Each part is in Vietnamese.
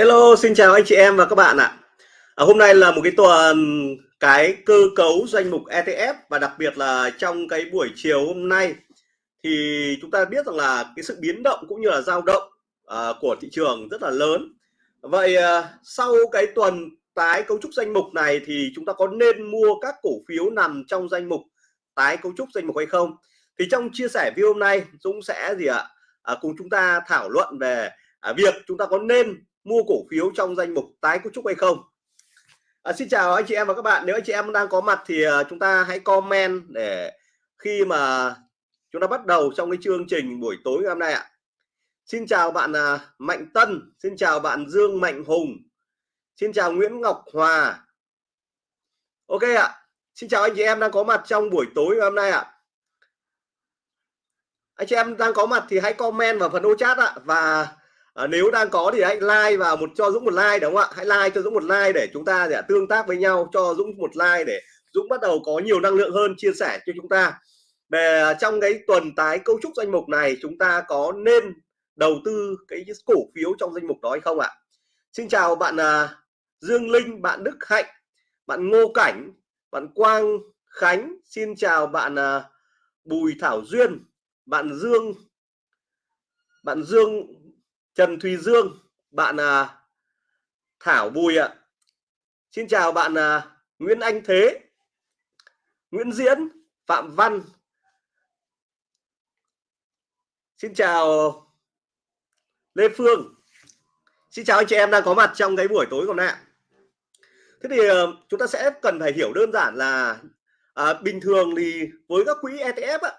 Hello, xin chào anh chị em và các bạn ạ. À, hôm nay là một cái tuần cái cơ cấu danh mục ETF và đặc biệt là trong cái buổi chiều hôm nay thì chúng ta biết rằng là cái sự biến động cũng như là dao động uh, của thị trường rất là lớn. Vậy uh, sau cái tuần tái cấu trúc danh mục này thì chúng ta có nên mua các cổ phiếu nằm trong danh mục tái cấu trúc danh mục hay không? Thì trong chia sẻ video hôm nay Dũng sẽ gì ạ? À, cùng chúng ta thảo luận về à, việc chúng ta có nên mua cổ phiếu trong danh mục tái cấu trúc hay không? À, xin chào anh chị em và các bạn. Nếu anh chị em đang có mặt thì à, chúng ta hãy comment để khi mà chúng ta bắt đầu trong cái chương trình buổi tối ngày hôm nay ạ. Xin chào bạn à, Mạnh Tân xin chào bạn Dương Mạnh Hùng xin chào Nguyễn Ngọc Hòa. Ok ạ xin chào anh chị em đang có mặt trong buổi tối ngày hôm nay ạ. Anh chị em đang có mặt thì hãy comment vào phần ô chat ạ và à, nếu đang có thì hãy like vào một cho Dũng một like đúng không ạ? Hãy like cho Dũng một like để chúng ta để tương tác với nhau cho Dũng một like để Dũng bắt đầu có nhiều năng lượng hơn chia sẻ cho chúng ta. Về à, trong cái tuần tái cấu trúc danh mục này chúng ta có nên đầu tư cái cổ phiếu trong danh mục đó hay không ạ? Xin chào bạn à, Dương Linh bạn Đức Hạnh bạn Ngô Cảnh bạn Quang Khánh. Xin chào bạn à, Bùi Thảo Duyên bạn Dương bạn Dương Trần Thùy Dương bạn à, Thảo Bùi ạ. Xin chào bạn à, Nguyễn Anh Thế Nguyễn Diễn Phạm Văn. Xin chào Lê Phương. Xin chào anh chị em đang có mặt trong cái buổi tối hôm nay Thế thì ờ, chúng ta sẽ cần phải hiểu đơn giản là à, bình thường thì với các quỹ ETF á,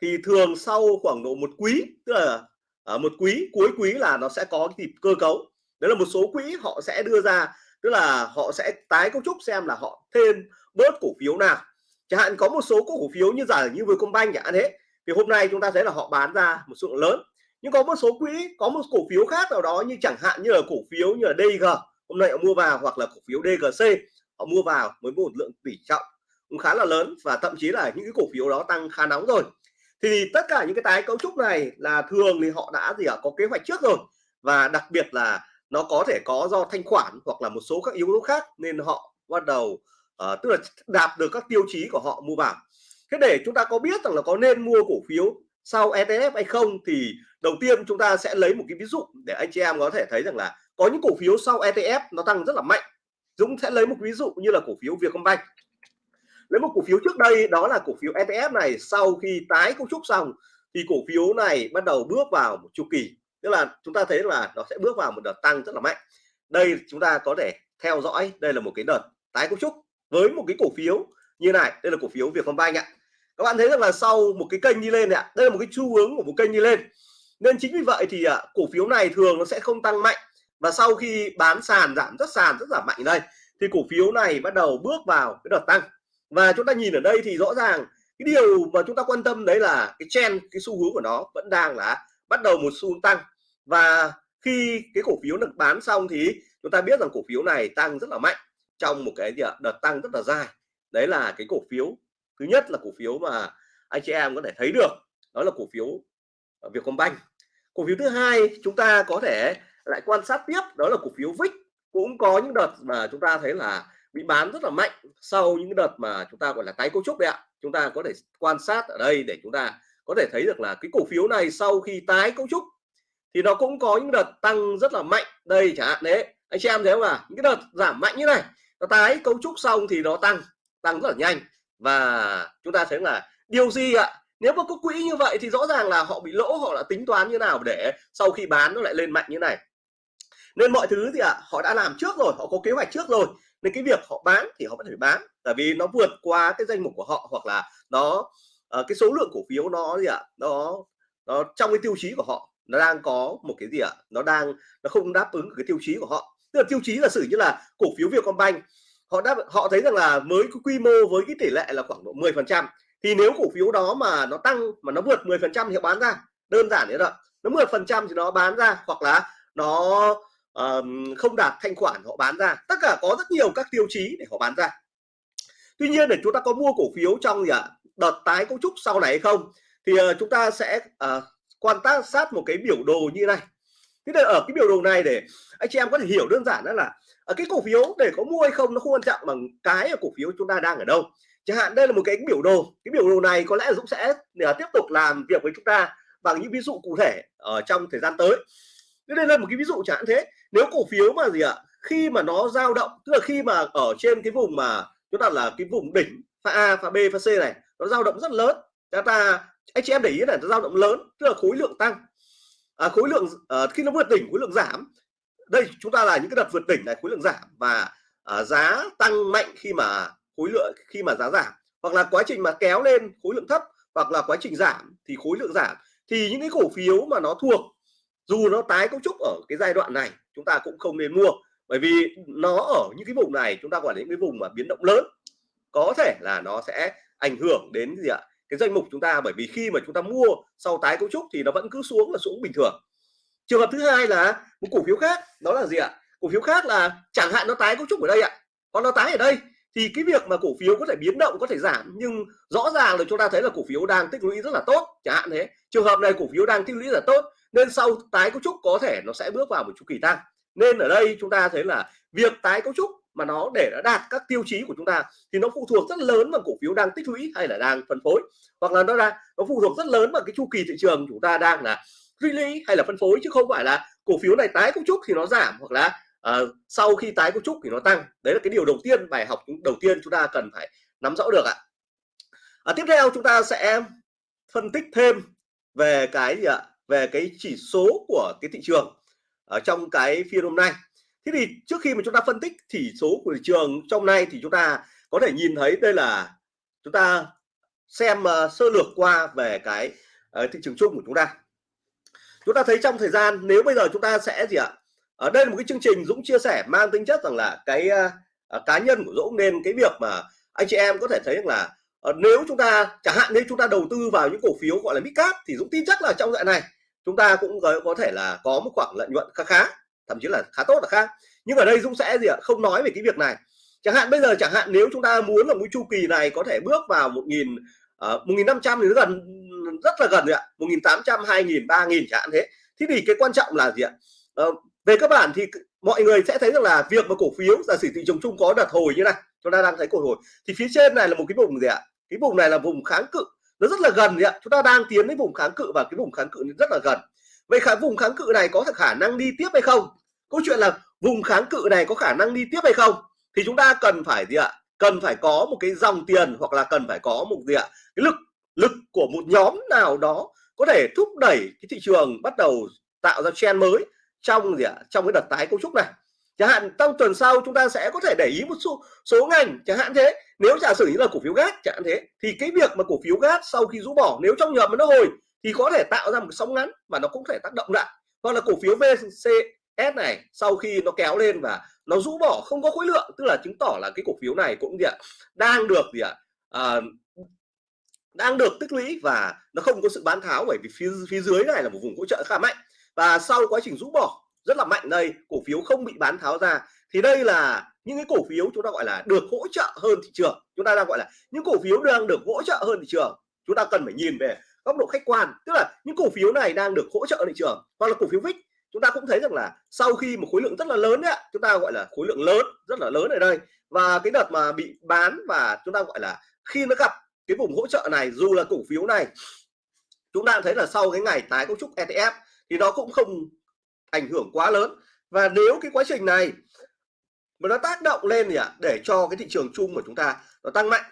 thì thường sau khoảng độ một quý tức là ở một quý, cuối quý là nó sẽ có cái cơ cấu. Đấy là một số quỹ họ sẽ đưa ra, tức là họ sẽ tái cấu trúc xem là họ thêm bớt cổ phiếu nào. Chẳng hạn có một số cổ phiếu như giả như vừa công banh chẳng hạn thế thì hôm nay chúng ta thấy là họ bán ra một số lượng lớn. Nhưng có một số quỹ, có một cổ phiếu khác nào đó như chẳng hạn như là cổ phiếu như là DG hôm nay họ mua vào, hoặc là cổ phiếu DGC họ mua vào với một lượng tỷ trọng. Cũng khá là lớn và thậm chí là những cái cổ phiếu đó tăng khá nóng rồi thì tất cả những cái tái cấu trúc này là thường thì họ đã gì ạ? Có kế hoạch trước rồi. Và đặc biệt là nó có thể có do thanh khoản hoặc là một số các yếu tố khác nên họ bắt đầu uh, tức là đạt được các tiêu chí của họ mua vào. Thế để chúng ta có biết rằng là có nên mua cổ phiếu sau ETF hay không thì đầu tiên chúng ta sẽ lấy một cái ví dụ để anh chị em có thể thấy rằng là có những cổ phiếu sau ETF nó tăng rất là mạnh. Dũng sẽ lấy một ví dụ như là cổ phiếu Vietcombank lấy một cổ phiếu trước đây đó là cổ phiếu ETF này sau khi tái cấu trúc xong thì cổ phiếu này bắt đầu bước vào một chu kỳ. Tức là chúng ta thấy là nó sẽ bước vào một đợt tăng rất là mạnh. Đây chúng ta có thể theo dõi đây là một cái đợt tái cấu trúc với một cái cổ phiếu như này. Đây là cổ phiếu Vietcombank ạ. Các bạn thấy rằng là sau một cái kênh đi lên ạ đây là một cái xu hướng của một kênh đi lên. Nên chính vì vậy thì à, cổ phiếu này thường nó sẽ không tăng mạnh. Và sau khi bán sàn giảm rất sàn rất giảm mạnh đây thì cổ phiếu này bắt đầu bước vào cái đợt tăng và chúng ta nhìn ở đây thì rõ ràng, cái điều mà chúng ta quan tâm đấy là cái trend, cái xu hướng của nó vẫn đang là bắt đầu một xu hướng tăng. Và khi cái cổ phiếu được bán xong thì chúng ta biết rằng cổ phiếu này tăng rất là mạnh trong một cái gì ạ? Đợt tăng rất là dài. Đấy là cái cổ phiếu thứ nhất là cổ phiếu mà anh chị em có thể thấy được, đó là cổ phiếu ờ, Vietcombank. Cổ phiếu thứ hai chúng ta có thể lại quan sát tiếp, đó là cổ phiếu VIX cũng có những đợt mà chúng ta thấy là bị bán rất là mạnh sau những đợt mà chúng ta, gọi là, tái cấu trúc đấy ạ. Chúng ta có thể quan sát ở đây để chúng ta có thể thấy được là cái cổ phiếu này sau khi tái cấu trúc thì nó cũng có những đợt tăng rất là mạnh. Đây chẳng hạn, đấy, anh chị em thấy không à những cái đợt giảm mạnh như này, nó tái cấu trúc xong thì nó tăng tăng rất là nhanh. Và chúng ta thấy là điều gì ạ? Nếu mà có quỹ như vậy thì rõ ràng là họ bị lỗ, họ đã tính toán như nào để sau khi bán nó lại lên mạnh như này. Nên mọi thứ thì ạ, họ đã làm trước rồi, họ có kế hoạch trước rồi nên cái việc họ bán thì họ vẫn phải bán tại vì nó vượt qua cái danh mục của họ hoặc là nó uh, cái số lượng cổ phiếu nó gì ạ nó nó trong cái tiêu chí của họ nó đang có một cái gì ạ nó đang nó không đáp ứng cái tiêu chí của họ. Tức là tiêu chí là sử như là cổ phiếu Vietcombank họ đáp họ thấy rằng là mới cái quy mô với cái tỷ lệ là khoảng độ 10 phần trăm thì nếu cổ phiếu đó mà nó tăng mà nó vượt 10 phần trăm thì họ bán ra đơn giản thế đó nó 10 phần trăm thì nó bán ra hoặc là nó um, không đạt thanh khoản họ bán ra. Tất cả có rất nhiều các tiêu chí để họ bán ra. Tuy nhiên để chúng ta có mua cổ phiếu trong gì ạ đợt tái cấu trúc sau này hay không thì uh, chúng ta sẽ uh, quan sát sát một cái biểu đồ như này. Thế nên ở cái biểu đồ này để anh chị em có thể hiểu đơn giản đó là ở cái cổ phiếu để có mua hay không nó không quan trọng bằng cái ở cổ phiếu chúng ta đang ở đâu. Chẳng hạn đây là một cái biểu đồ. Cái biểu đồ này có lẽ Dũng sẽ tiếp tục làm việc với chúng ta bằng những ví dụ cụ thể ở trong thời gian tới đây là một cái ví dụ chẳng hạn thế. Nếu cổ phiếu mà gì ạ khi mà nó dao động tức là khi mà ở trên cái vùng mà chúng ta là cái vùng đỉnh pha A pha B pha C này nó dao động rất lớn. Chúng ta anh chị em để ý là nó dao động lớn tức là khối lượng tăng. À, khối lượng à, khi nó vượt đỉnh khối lượng giảm. Đây chúng ta là những cái đợt vượt đỉnh này khối lượng giảm và à, giá tăng mạnh khi mà khối lượng khi mà giá giảm. Hoặc là quá trình mà kéo lên khối lượng thấp hoặc là quá trình giảm thì khối lượng giảm. Thì những cái cổ phiếu mà nó thuộc dù nó tái cấu trúc ở cái giai đoạn này, chúng ta cũng không nên mua. Bởi vì nó ở những cái vùng này, chúng ta gọi là những cái vùng mà biến động lớn, có thể là nó sẽ ảnh hưởng đến gì ạ? Cái danh mục chúng ta. Bởi vì khi mà chúng ta mua sau tái cấu trúc thì nó vẫn cứ xuống là xuống bình thường. Trường hợp thứ hai là một cổ phiếu khác, đó là gì ạ? Cổ phiếu khác là chẳng hạn nó tái cấu trúc ở đây ạ. Còn nó tái ở đây, thì cái việc mà cổ phiếu có thể biến động, có thể giảm, nhưng rõ ràng là chúng ta thấy là cổ phiếu đang tích lũy rất là tốt, chẳng hạn thế. Trường hợp này cổ phiếu đang tích lũy rất là tốt nên sau tái cấu trúc có thể nó sẽ bước vào một chu kỳ tăng. Nên ở đây chúng ta thấy là việc tái cấu trúc mà nó để nó đạt các tiêu chí của chúng ta thì nó phụ thuộc rất lớn vào cổ phiếu đang tích lũy hay là đang phân phối. Hoặc là nó ra nó phụ thuộc rất lớn vào cái chu kỳ thị trường chúng ta đang là tích hay là phân phối chứ không phải là cổ phiếu này tái cấu trúc thì nó giảm hoặc là uh, sau khi tái cấu trúc thì nó tăng. Đấy là cái điều đầu tiên bài học đầu tiên chúng ta cần phải nắm rõ được ạ. À, tiếp theo chúng ta sẽ phân tích thêm về cái gì ạ? Về cái chỉ số của cái thị trường ở trong cái phiên hôm nay. Thế thì trước khi mà chúng ta phân tích chỉ số của thị trường trong nay thì chúng ta có thể nhìn thấy đây là chúng ta xem uh, sơ lược qua về cái uh, thị trường chung của chúng ta. Chúng ta thấy trong thời gian nếu bây giờ chúng ta sẽ gì ạ? Ở đây là một cái chương trình Dũng chia sẻ mang tính chất rằng là cái uh, cá nhân của Dũng. Nên cái việc mà anh chị em có thể thấy rằng là uh, nếu chúng ta chẳng hạn nếu chúng ta đầu tư vào những cổ phiếu gọi là mid cap thì Dũng tin chắc là trong dạng này chúng ta cũng có, có thể là có một khoảng lợi nhuận khá khá thậm chí là khá tốt là khác nhưng ở đây Dũng sẽ gì ạ? Không nói về cái việc này. Chẳng hạn bây giờ chẳng hạn nếu chúng ta muốn là mũi chu kỳ này có thể bước vào một nghìn ờ, một nghìn năm trăm thì gần rất là gần rồi ạ. Một nghìn tám trăm hai nghìn ba nghìn chẳng hạn thế. Thế thì cái quan trọng là gì ạ? Uh, về các bản thì mọi người sẽ thấy rằng là việc mà cổ phiếu giả sử thị trường chung có đợt hồi như này chúng ta đang thấy cổ hồi. Thì phía trên này là một cái vùng gì ạ? Cái vùng này là vùng kháng cự nó rất là gần ạ. Chúng ta đang tiến đến vùng kháng cự và cái vùng kháng cự rất là gần. Vậy khả, vùng kháng cự này có khả năng đi tiếp hay không? Câu chuyện là vùng kháng cự này có khả năng đi tiếp hay không? Thì chúng ta cần phải gì ạ? Cần phải có một cái dòng tiền hoặc là cần phải có một gì ạ? Cái lực lực của một nhóm nào đó có thể thúc đẩy cái thị trường bắt đầu tạo ra trend mới trong gì ạ? Trong cái đợt tái cấu trúc này chẳng hạn trong tuần sau chúng ta sẽ có thể để ý một số số ngành chẳng hạn thế. Nếu giả sử như là cổ phiếu gas chẳng hạn thế thì cái việc mà cổ phiếu gas sau khi rũ bỏ nếu trong nhầm mà nó hồi thì có thể tạo ra một sóng ngắn và nó cũng thể tác động lại. Hoặc là cổ phiếu VCS này sau khi nó kéo lên và nó rũ bỏ không có khối lượng tức là chứng tỏ là cái cổ phiếu này cũng gì ạ đang được gì ạ à, đang được tích lũy và nó không có sự bán tháo bởi vì phía phía dưới này là một vùng hỗ trợ khá mạnh. Và sau quá trình rũ bỏ rất là mạnh đây, cổ phiếu không bị bán tháo ra. Thì đây là những cái cổ phiếu chúng ta gọi là được hỗ trợ hơn thị trường. Chúng ta đang gọi là những cổ phiếu đang được hỗ trợ hơn thị trường. Chúng ta cần phải nhìn về góc độ khách quan, tức là những cổ phiếu này đang được hỗ trợ thị trường, hoặc là cổ phiếu VIX chúng ta cũng thấy rằng là sau khi một khối lượng rất là lớn đấy chúng ta gọi là khối lượng lớn, rất là lớn ở đây. Và cái đợt mà bị bán và chúng ta gọi là khi nó gặp cái vùng hỗ trợ này, dù là cổ phiếu này, chúng ta thấy là sau cái ngày tái cấu trúc ETF thì nó cũng không ảnh hưởng quá lớn. Và nếu cái quá trình này mà nó tác động lên gì ạ? Để cho cái thị trường chung của chúng ta nó tăng mạnh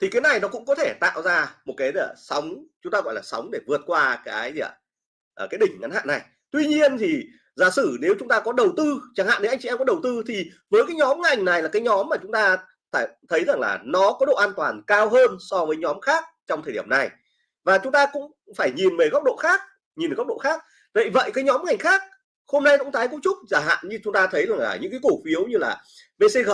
thì cái này nó cũng có thể tạo ra một cái sóng chúng ta gọi là sóng để vượt qua cái gì ạ? À, cái đỉnh ngắn hạn này. Tuy nhiên thì giả sử nếu chúng ta có đầu tư chẳng hạn nếu anh chị em có đầu tư thì với cái nhóm ngành này là cái nhóm mà chúng ta phải thấy rằng là nó có độ an toàn cao hơn so với nhóm khác trong thời điểm này. Và chúng ta cũng phải nhìn về góc độ khác nhìn ở góc độ khác. Vậy vậy cái nhóm ngành khác hôm nay cũng tái cấu trúc chẳng hạn như chúng ta thấy là những cái cổ phiếu như là VCG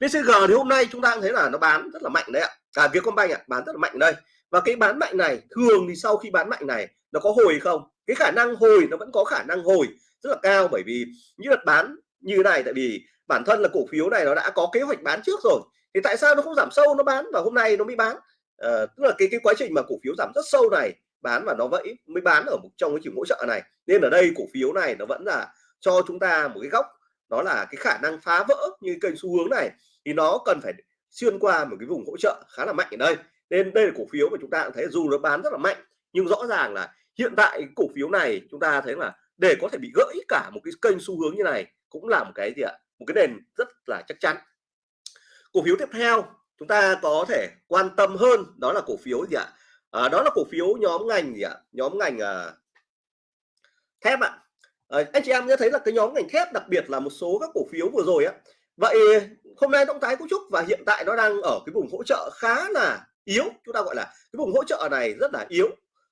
VCG thì hôm nay chúng ta cũng thấy là nó bán rất là mạnh đấy ạ. À Vietcombank ạ bán rất là mạnh đây. Và cái bán mạnh này thường thì sau khi bán mạnh này nó có hồi không? Cái khả năng hồi nó vẫn có khả năng hồi rất là cao bởi vì như đợt bán như này tại vì bản thân là cổ phiếu này nó đã có kế hoạch bán trước rồi. Thì tại sao nó không giảm sâu nó bán và hôm nay nó mới bán? À, tức là cái cái quá trình mà cổ phiếu giảm rất sâu này bán và nó vẫy mới bán ở một, trong cái chỉ hỗ trợ này. Nên ở đây cổ phiếu này nó vẫn là cho chúng ta một cái góc đó là cái khả năng phá vỡ như kênh xu hướng này, thì nó cần phải xuyên qua một cái vùng hỗ trợ khá là mạnh ở đây. Nên đây là cổ phiếu mà chúng ta thấy dù nó bán rất là mạnh, nhưng rõ ràng là hiện tại cổ phiếu này chúng ta thấy là để có thể bị gãy cả một cái kênh xu hướng như này cũng là một cái gì ạ? Một cái nền rất là chắc chắn. Cổ phiếu tiếp theo chúng ta có thể quan tâm hơn đó là cổ phiếu gì ạ? À, đó là cổ phiếu nhóm ngành gì ạ? Nhóm ngành à, thép ạ. À, anh chị em nhớ thấy là cái nhóm ngành thép đặc biệt là một số các cổ phiếu vừa rồi á. Vậy hôm nay động thái cấu trúc và hiện tại nó đang ở cái vùng hỗ trợ khá là yếu chúng ta gọi là cái vùng hỗ trợ này rất là yếu.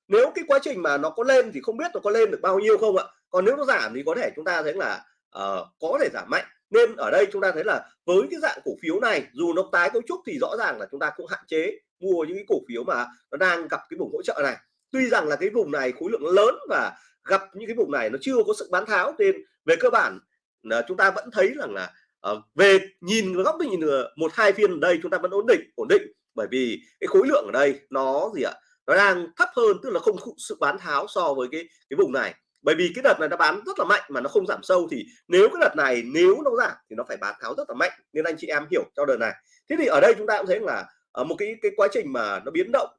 Nếu cái quá trình mà nó có lên thì không biết nó có lên được bao nhiêu không ạ? Còn nếu nó giảm thì có thể chúng ta thấy là uh, có thể giảm mạnh. Nên ở đây chúng ta thấy là với cái dạng cổ phiếu này dù nó tái cấu trúc thì rõ ràng là chúng ta cũng hạn chế mua những cái cổ phiếu mà nó đang gặp cái vùng hỗ trợ này. Tuy rằng là cái vùng này khối lượng lớn và gặp những cái vùng này nó chưa có sự bán tháo nên về cơ bản là chúng ta vẫn thấy rằng là uh, về nhìn góc nhìn ờ, một hai phiên ở đây chúng ta vẫn ổn định ổn định. Bởi vì cái khối lượng ở đây nó gì ạ? Nó đang thấp hơn tức là không sự bán tháo so với cái cái vùng này. Bởi vì cái đợt này nó bán rất là mạnh mà nó không giảm sâu thì nếu cái đợt này nếu nó giảm thì nó phải bán tháo rất là mạnh. Nên anh chị em hiểu cho đợt này. Thế thì ở đây chúng ta cũng thấy là ở một cái cái quá trình mà nó biến động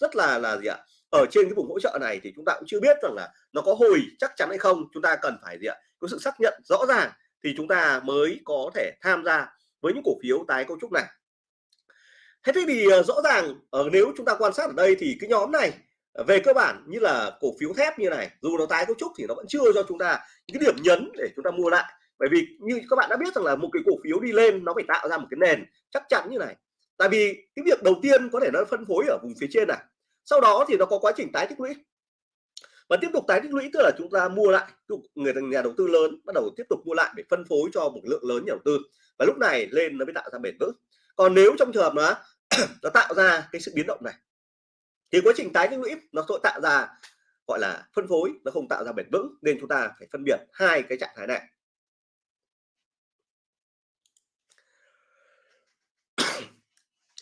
rất là là gì ạ? Ở trên cái vùng hỗ trợ này thì chúng ta cũng chưa biết rằng là nó có hồi chắc chắn hay không. Chúng ta cần phải gì ạ? Có sự xác nhận rõ ràng thì chúng ta mới có thể tham gia với những cổ phiếu tái cấu trúc này. Thế thì ờ, rõ ràng ở nếu chúng ta quan sát ở đây thì cái nhóm này về cơ bản như là cổ phiếu thép như này, dù nó tái cấu trúc thì nó vẫn chưa cho chúng ta những cái điểm nhấn để chúng ta mua lại. Bởi vì như các bạn đã biết rằng là một cái cổ phiếu đi lên nó phải tạo ra một cái nền chắc chắn như này tại vì cái việc đầu tiên có thể nó phân phối ở vùng phía trên này, sau đó thì nó có quá trình tái tích lũy. Và tiếp tục tái tích lũy tức là chúng ta mua lại người nhà đầu tư lớn bắt đầu tiếp tục mua lại để phân phối cho một lượng lớn nhà đầu tư. Và lúc này lên nó mới tạo ra bền vững. Còn nếu trong trường hợp nó nó tạo ra cái sự biến động này, thì quá trình tái tích lũy nó sẽ tạo ra, gọi là, phân phối nó không tạo ra bền vững, nên chúng ta phải phân biệt hai cái trạng thái này.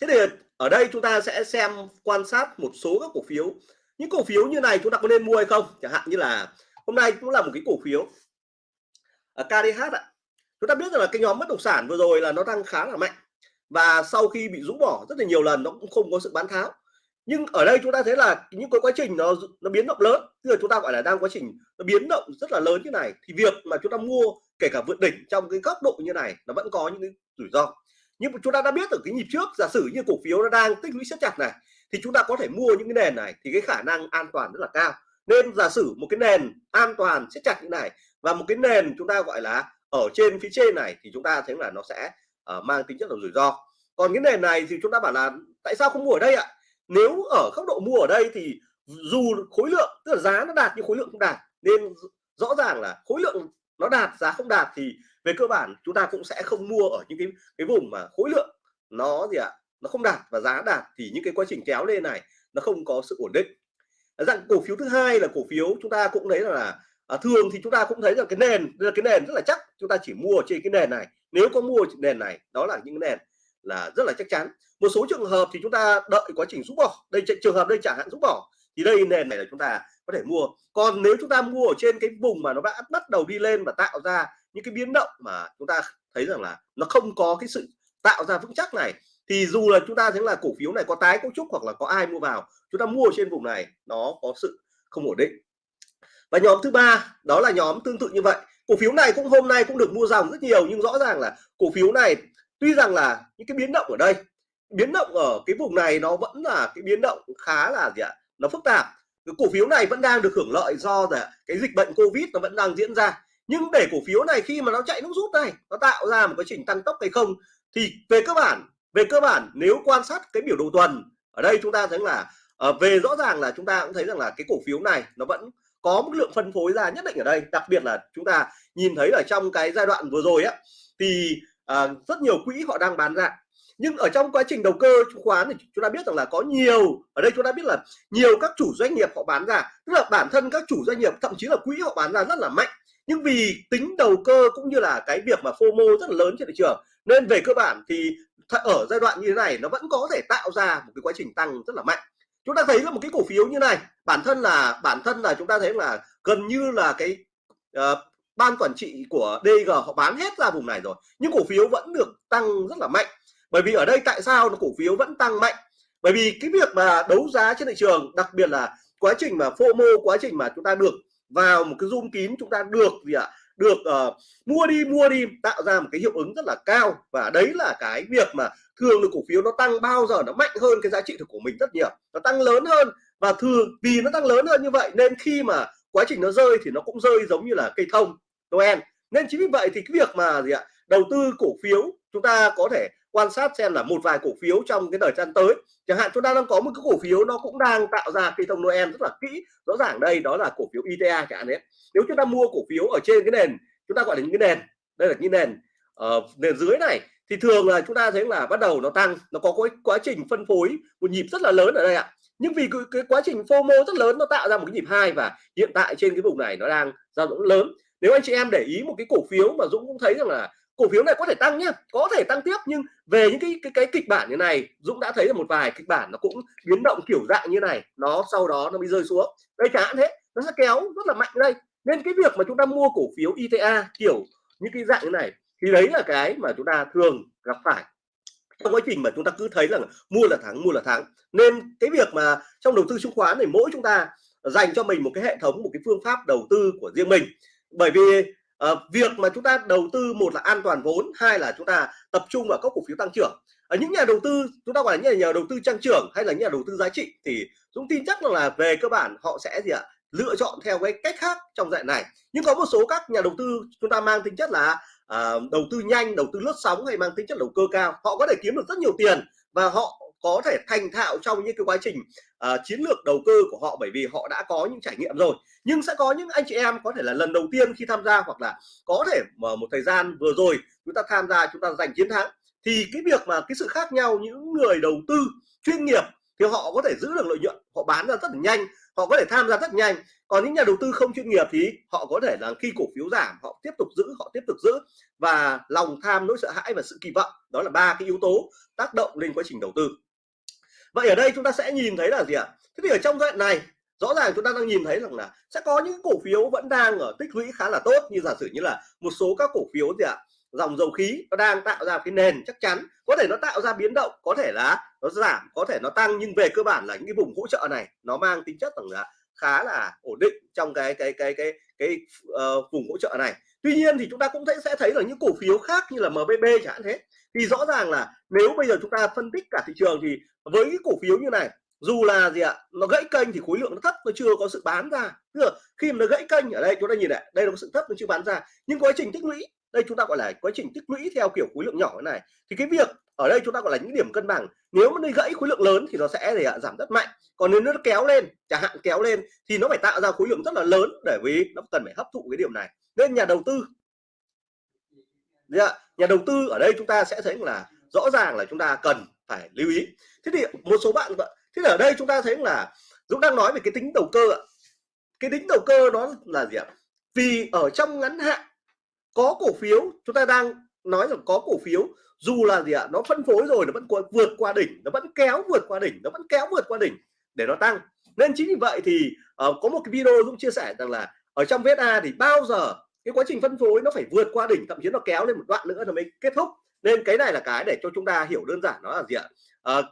Thế thì ở đây chúng ta sẽ xem, quan sát một số các cổ phiếu. Những cổ phiếu như này chúng ta có nên mua hay không? Chẳng hạn như là hôm nay cũng là một cái cổ phiếu ở KDH ạ. Chúng ta biết rằng là cái nhóm bất động sản vừa rồi là nó tăng khá là mạnh và sau khi bị rũ bỏ rất là nhiều lần nó cũng không có sự bán tháo. Nhưng ở đây chúng ta thấy là những cái quá trình nó nó biến động lớn, tức là chúng ta gọi là đang quá trình nó biến động rất là lớn như này, thì việc mà chúng ta mua kể cả vượt đỉnh trong cái góc độ như này nó vẫn có những cái rủi ro nhưng mà chúng ta đã biết ở cái nhịp trước giả sử như cổ phiếu nó đang tích lũy siết chặt này thì chúng ta có thể mua những cái nền này thì cái khả năng an toàn rất là cao. Nên giả sử một cái nền an toàn siết chặt như này và một cái nền chúng ta gọi là ở trên phía trên này thì chúng ta thấy là nó sẽ uh, mang tính chất là rủi ro. Còn cái nền này thì chúng ta bảo là tại sao không mua ở đây ạ? Nếu ở góc độ mua ở đây thì dù khối lượng tức là giá nó đạt nhưng khối lượng không đạt nên rõ ràng là khối lượng nó đạt giá không đạt thì về cơ bản chúng ta cũng sẽ không mua ở những cái cái vùng mà khối lượng nó gì ạ nó không đạt và giá đạt thì những cái quá trình kéo lên này nó không có sự ổn định. Dạng cổ phiếu thứ hai là cổ phiếu chúng ta cũng thấy là à, thường thì chúng ta cũng thấy là cái nền là cái nền rất là chắc chúng ta chỉ mua trên cái nền này. Nếu có mua nền này đó là những cái nền là rất là chắc chắn. Một số trường hợp thì chúng ta đợi quá trình rút bỏ đây trường hợp đây chẳng hạn rút bỏ thì đây nền này là chúng ta có thể mua. Còn nếu chúng ta mua ở trên cái vùng mà nó đã bắt đầu đi lên và tạo ra những cái biến động mà chúng ta thấy rằng là nó không có cái sự tạo ra vững chắc này, thì dù là chúng ta thấy là cổ phiếu này có tái cấu trúc hoặc là có ai mua vào, chúng ta mua trên vùng này, nó có sự không ổn định. Và nhóm thứ ba, đó là nhóm tương tự như vậy. Cổ phiếu này cũng hôm nay cũng được mua dòng rất nhiều, nhưng rõ ràng là cổ phiếu này, tuy rằng là những cái biến động ở đây, biến động ở cái vùng này nó vẫn là cái biến động khá là gì ạ, nó phức tạp. Cái cổ phiếu này vẫn đang được hưởng lợi do là cái dịch bệnh covid nó vẫn đang diễn ra nhưng để cổ phiếu này khi mà nó chạy nước rút này nó tạo ra một cái trình tăng tốc hay không thì về cơ bản về cơ bản nếu quan sát cái biểu đồ tuần ở đây chúng ta thấy là ờ, về rõ ràng là chúng ta cũng thấy rằng là cái cổ phiếu này nó vẫn có một lượng phân phối ra nhất định ở đây. Đặc biệt là chúng ta nhìn thấy ở trong cái giai đoạn vừa rồi á thì à, rất nhiều quỹ họ đang bán ra. Nhưng ở trong quá trình đầu cơ chứng khoán thì chúng ta biết rằng là có nhiều ở đây chúng ta biết là nhiều các chủ doanh nghiệp họ bán ra. Tức là bản thân các chủ doanh nghiệp thậm chí là quỹ họ bán ra rất là mạnh nhưng vì tính đầu cơ cũng như là cái việc mà FOMO rất là lớn trên thị trường nên về cơ bản thì ở giai đoạn như thế này nó vẫn có thể tạo ra một cái quá trình tăng rất là mạnh. Chúng ta thấy là một cái cổ phiếu như này bản thân là bản thân là chúng ta thấy là gần như là cái uh, ban quản trị của DG họ bán hết ra vùng này rồi nhưng cổ phiếu vẫn được tăng rất là mạnh. Bởi vì ở đây tại sao nó cổ phiếu vẫn tăng mạnh? Bởi vì cái việc mà đấu giá trên thị trường đặc biệt là quá trình mà FOMO quá trình mà chúng ta được vào một cái zoom kín chúng ta được gì ạ? Được uh, mua đi mua đi tạo ra một cái hiệu ứng rất là cao. Và đấy là cái việc mà thường được cổ phiếu nó tăng bao giờ nó mạnh hơn cái giá trị thực của mình rất nhiều. Nó tăng lớn hơn và thường vì nó tăng lớn hơn như vậy nên khi mà quá trình nó rơi thì nó cũng rơi giống như là cây thông Noel. Nên chính vì vậy thì cái việc mà gì ạ? Đầu tư cổ phiếu chúng ta có thể quan sát xem là một vài cổ phiếu trong cái thời gian tới. Chẳng hạn chúng ta đang có một cái cổ phiếu nó cũng đang tạo ra cái thông Noel rất là kỹ. Rõ ràng đây đó là cổ phiếu ITA chẳng hạn đấy. Nếu chúng ta mua cổ phiếu ở trên cái nền chúng ta gọi là những cái nền đây là những nền uh, nền dưới này thì thường là chúng ta thấy là bắt đầu nó tăng nó có cái quá trình phân phối một nhịp rất là lớn ở đây ạ. Nhưng vì cái, cái quá trình FOMO rất lớn nó tạo ra một cái nhịp hai và hiện tại trên cái vùng này nó đang dao động lớn. Nếu anh chị em để ý một cái cổ phiếu mà Dũng cũng thấy rằng là cổ phiếu này có thể tăng nhé, có thể tăng tiếp nhưng về những cái cái cái kịch bản như này Dũng đã thấy là một vài kịch bản nó cũng biến động kiểu dạng như này nó sau đó nó mới rơi xuống. Đây chẳng hạn thế nó sẽ kéo rất là mạnh đây. Nên cái việc mà chúng ta mua cổ phiếu ITA kiểu những cái dạng như này thì đấy là cái mà chúng ta thường gặp phải. Trong quá trình mà chúng ta cứ thấy là mua là thắng mua là thắng. Nên cái việc mà trong đầu tư chứng khoán này mỗi chúng ta dành cho mình một cái hệ thống một cái phương pháp đầu tư của riêng mình. Bởi vì uh, việc mà chúng ta đầu tư một là an toàn vốn hai là chúng ta tập trung vào các cổ phiếu tăng trưởng. Ở những nhà đầu tư chúng ta gọi là những nhà đầu tư tăng trưởng hay là những nhà đầu tư giá trị thì Dũng tin chắc là về cơ bản họ sẽ gì ạ? Lựa chọn theo cái cách khác trong dạng này. Nhưng có một số các nhà đầu tư chúng ta mang tính chất là uh, đầu tư nhanh đầu tư lướt sóng hay mang tính chất đầu cơ cao họ có thể kiếm được rất nhiều tiền và họ có thể thành thạo trong những cái quá trình uh, chiến lược đầu cơ của họ bởi vì họ đã có những trải nghiệm rồi. Nhưng sẽ có những anh chị em có thể là lần đầu tiên khi tham gia hoặc là có thể mà một thời gian vừa rồi chúng ta tham gia chúng ta giành chiến thắng thì cái việc mà cái sự khác nhau những người đầu tư chuyên nghiệp thì họ có thể giữ được lợi nhuận họ bán ra rất là nhanh họ có thể tham gia rất nhanh. Còn những nhà đầu tư không chuyên nghiệp thì họ có thể là khi cổ phiếu giảm họ tiếp tục giữ họ tiếp tục giữ. Và lòng tham nỗi sợ hãi và sự kỳ vọng đó là ba cái yếu tố tác động lên quá trình đầu tư vậy ở đây chúng ta sẽ nhìn thấy là gì ạ? Thế thì ở trong đoạn này rõ ràng chúng ta đang nhìn thấy rằng là sẽ có những cổ phiếu vẫn đang ở tích lũy khá là tốt. Như giả sử như là một số các cổ phiếu gì ạ? Dòng dầu khí nó đang tạo ra cái nền chắc chắn. Có thể nó tạo ra biến động có thể là nó giảm có thể nó tăng. Nhưng về cơ bản là những cái vùng hỗ trợ này nó mang tính chất rằng là khá là ổn định trong cái cái cái cái cái uh, vùng hỗ trợ này. Tuy nhiên thì chúng ta cũng thấy sẽ thấy là những cổ phiếu khác như là MBB chẳng hạn thế thì rõ ràng là nếu bây giờ chúng ta phân tích cả thị trường thì với cái cổ phiếu như này, dù là gì ạ, nó gãy kênh thì khối lượng nó thấp nó chưa có sự bán ra. Tức là khi mà nó gãy kênh ở đây, chúng ta nhìn này, đây là có sự thấp nó chưa bán ra. Nhưng quá trình tích lũy, đây chúng ta gọi là quá trình tích lũy theo kiểu khối lượng nhỏ thế này. Thì cái việc ở đây chúng ta gọi là những điểm cân bằng, nếu mà nó gãy khối lượng lớn thì nó sẽ để giảm rất mạnh. Còn nếu nó kéo lên, chẳng hạn kéo lên thì nó phải tạo ra khối lượng rất là lớn để vì nó cần phải hấp thụ cái điểm này. Nên nhà đầu tư nhà đầu tư ở đây chúng ta sẽ thấy là rõ ràng là chúng ta cần phải lưu ý. Thế thì một số bạn thế thì ở đây chúng ta thấy là Dũng đang nói về cái tính đầu cơ ạ. Cái tính đầu cơ đó là gì ạ? Vì ở trong ngắn hạn có cổ phiếu chúng ta đang nói rằng có cổ phiếu dù là gì ạ nó phân phối rồi nó vẫn vượt qua đỉnh nó vẫn kéo vượt qua đỉnh nó vẫn kéo vượt qua đỉnh để nó tăng. Nên chính vì vậy thì uh, có một cái video Dũng chia sẻ rằng là ở trong VSA thì bao giờ cái quá trình phân phối nó phải vượt qua đỉnh thậm chí nó kéo lên một đoạn nữa là mới kết thúc. Nên cái này là cái để cho chúng ta hiểu đơn giản nó là gì ạ? À,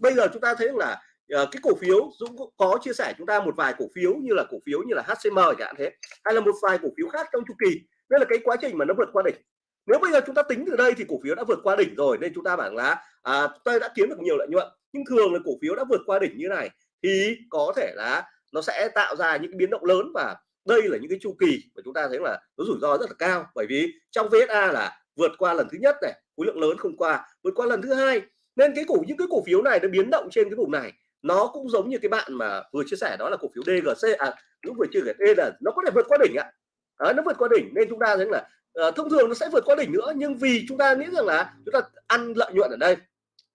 bây giờ chúng ta thấy là à, cái cổ phiếu Dũng có chia sẻ chúng ta một vài cổ phiếu như là cổ phiếu như là HCM chẳng hạn thế hay là một vài cổ phiếu khác trong chu kỳ. Đây là cái quá trình mà nó vượt qua đỉnh. Nếu bây giờ chúng ta tính từ đây thì cổ phiếu đã vượt qua đỉnh rồi nên chúng ta bảo là à, tôi đã kiếm được nhiều lợi nhuận. Nhưng thường là cổ phiếu đã vượt qua đỉnh như này thì có thể là nó sẽ tạo ra những biến động lớn và đây là những cái chu kỳ mà chúng ta thấy là nó rủi ro rất là cao. Bởi vì trong VSA là vượt qua lần thứ nhất này khối lượng lớn không qua vượt qua lần thứ hai. Nên cái cổ những cái cổ phiếu này nó biến động trên cái vùng này. Nó cũng giống như cái bạn mà vừa chia sẻ đó là cổ phiếu DGC à lúc vừa chưa kể e là nó có thể vượt qua đỉnh ạ. À, nó vượt qua đỉnh nên chúng ta thấy là à, thông thường nó sẽ vượt qua đỉnh nữa nhưng vì chúng ta nghĩ rằng là chúng ta ăn lợi nhuận ở đây.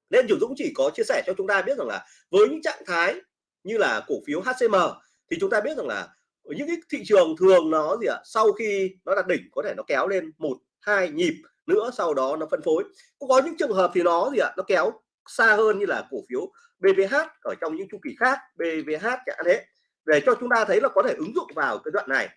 Nên chủ Dũng chỉ có chia sẻ cho chúng ta biết rằng là với những trạng thái như là cổ phiếu HCM thì chúng ta biết rằng là ở những cái thị trường thường nó gì ạ? Sau khi nó đạt đỉnh, có thể nó kéo lên một, hai nhịp nữa, sau đó nó phân phối. Cũng có những trường hợp thì nó gì ạ? Nó kéo xa hơn như là cổ phiếu BVH ở trong những chu kỳ khác BVH chẳng thế. Để cho chúng ta thấy là có thể ứng dụng vào cái đoạn này.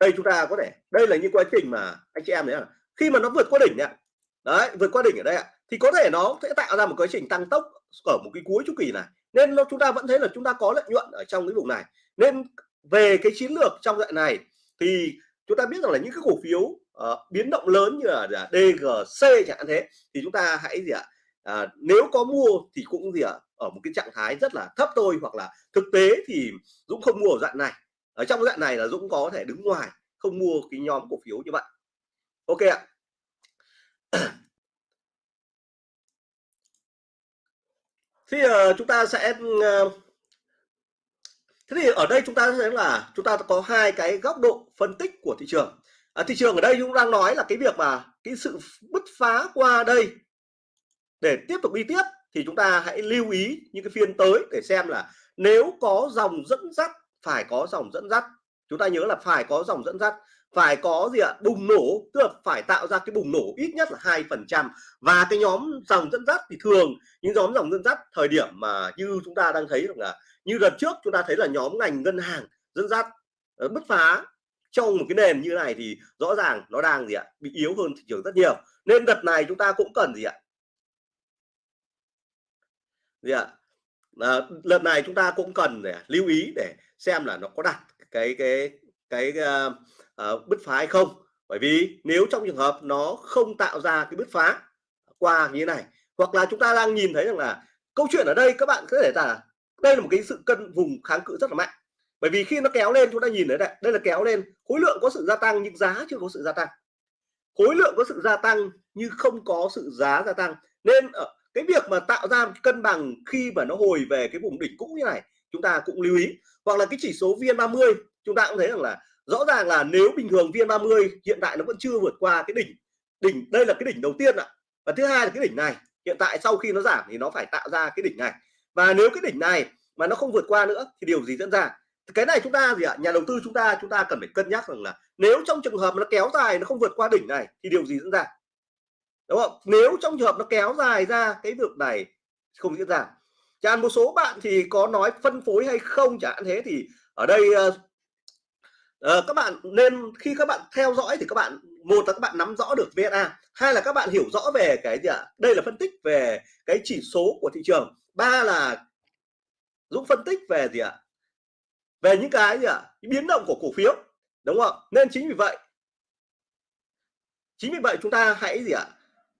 Đây chúng ta có thể, đây là những quá trình mà anh chị em đấy là khi mà nó vượt qua đỉnh ạ, đấy, vượt qua đỉnh ở đây ạ, thì có thể nó sẽ tạo ra một quá trình tăng tốc ở một cái cuối chu kỳ này. Nên nó, chúng ta vẫn thấy là chúng ta có lợi nhuận ở trong cái vùng này. Nên về cái chiến lược trong đoạn này thì chúng ta biết rằng là những cái cổ phiếu uh, biến động lớn như là, là DGC chẳng hạn thế thì chúng ta hãy gì ạ à, nếu có mua thì cũng gì ạ ở một cái trạng thái rất là thấp thôi hoặc là thực tế thì Dũng không mua ở dạng này. Ở trong dạng này là Dũng có thể đứng ngoài không mua cái nhóm cổ phiếu như vậy. Ok ạ. Thì uh, chúng ta sẽ uh, thế thì ở đây chúng ta thấy là chúng ta có hai cái góc độ phân tích của thị trường. À, thị trường ở đây chúng đang nói là cái việc mà cái sự bứt phá qua đây để tiếp tục đi tiếp thì chúng ta hãy lưu ý những cái phiên tới để xem là nếu có dòng dẫn dắt phải có dòng dẫn dắt. Chúng ta nhớ là phải có dòng dẫn dắt phải có gì ạ? Bùng nổ. Tức là phải tạo ra cái bùng nổ ít nhất là hai phần trăm. Và cái nhóm dòng dẫn dắt thì thường những nhóm dòng dẫn dắt thời điểm mà như chúng ta đang thấy là như lần trước chúng ta thấy là nhóm ngành ngân hàng dẫn dắt ờ, bứt phá trong một cái nền như này thì rõ ràng nó đang gì ạ? Bị yếu hơn thị trường rất nhiều. Nên đợt này chúng ta cũng cần gì ạ? Gì ạ? Ờ, à, lần này chúng ta cũng cần để lưu ý để xem là nó có đạt cái cái cái uh, uh, bứt phá hay không? Bởi vì nếu trong trường hợp nó không tạo ra cái bứt phá qua như thế này hoặc là chúng ta đang nhìn thấy rằng là câu chuyện ở đây các bạn có thể là đây là một cái sự cân vùng kháng cự rất là mạnh. Bởi vì khi nó kéo lên chúng ta nhìn thấy đây đây là kéo lên khối lượng có sự gia tăng nhưng giá chưa có sự gia tăng. Khối lượng có sự gia tăng nhưng không có sự giá gia tăng. Nên ở cái việc mà tạo ra cân bằng khi mà nó hồi về cái vùng đỉnh cũ như này chúng ta cũng lưu ý. Hoặc là cái chỉ số VN30 chúng ta cũng thấy rằng là rõ ràng là nếu bình thường VN30 hiện tại nó vẫn chưa vượt qua cái đỉnh đỉnh, đây là cái đỉnh đầu tiên ạ. Và thứ hai là cái đỉnh này, hiện tại sau khi nó giảm thì nó phải tạo ra cái đỉnh này. Và nếu cái đỉnh này mà nó không vượt qua nữa thì điều gì diễn ra? Cái này chúng ta gì ạ? Nhà đầu tư chúng ta chúng ta cần phải cân nhắc rằng là nếu trong trường hợp nó kéo dài, nó không vượt qua đỉnh này thì điều gì diễn ra? Đúng không? Nếu trong trường hợp nó kéo dài ra cái việc này không diễn ra. Chẳng một số bạn thì có nói phân phối hay không chẳng hạn thế thì ở đây ờ, uh, các bạn nên khi các bạn theo dõi thì các bạn một là các bạn nắm rõ được VSA hai là các bạn hiểu rõ về cái gì ạ? Đây là phân tích về cái chỉ số của thị trường. Ba là Dũng phân tích về gì ạ? Về những cái gì ạ? Biến động của cổ phiếu đúng không? Nên chính vì vậy chính vì vậy chúng ta hãy gì ạ?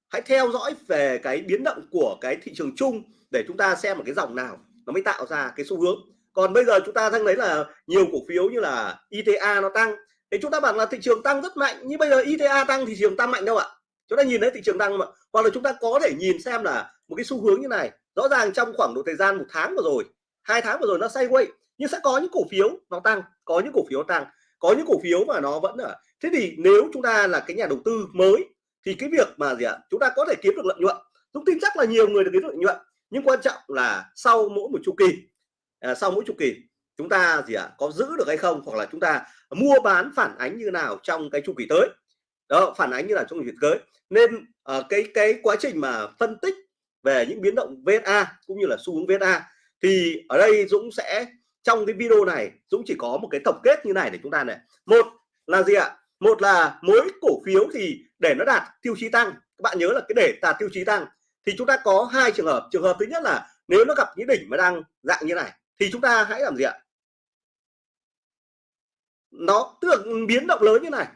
Hãy theo dõi về cái biến động của cái thị trường chung để chúng ta xem một cái dòng nào nó mới tạo ra cái xu hướng còn bây giờ chúng ta đang thấy là nhiều cổ phiếu như là ITA nó tăng. Thì chúng ta bảo là thị trường tăng rất mạnh, nhưng bây giờ ITA tăng thì thị trường tăng mạnh đâu ạ? Chúng ta nhìn thấy thị trường tăng mà hoặc là chúng ta có thể nhìn xem là một cái xu hướng như này. Rõ ràng trong khoảng độ thời gian một tháng vừa rồi, hai tháng vừa rồi nó sideways, nhưng sẽ có những cổ phiếu nó tăng, có những cổ phiếu tăng. Có những cổ phiếu mà nó vẫn ở. Thế thì nếu chúng ta là cái nhà đầu tư mới, thì cái việc mà gì ạ? Chúng ta có thể kiếm được lợi nhuận. Dũng tin chắc là nhiều người được kiếm được lợi nhuận, nhưng quan trọng là sau mỗi một chu kỳ à, sau mỗi chu kỳ chúng ta gì ạ có giữ được hay không hoặc là chúng ta mua bán phản ánh như nào trong cái chu kỳ tới. Đó phản ánh như là trong chu kỳ tới. Nên uh, cái cái quá trình mà phân tích về những biến động VSA cũng như là xu hướng VSA thì ở đây Dũng sẽ trong cái video này Dũng chỉ có một cái tổng kết như này để chúng ta này. Một là gì ạ? Một là mỗi cổ phiếu thì để nó đạt tiêu chí tăng. Các bạn nhớ là cái để đạt tiêu chí tăng thì chúng ta có hai trường hợp. Trường hợp thứ nhất là nếu nó gặp những đỉnh mà đang dạng như này thì chúng ta hãy làm gì ạ? Nó, tức là biến động lớn như này,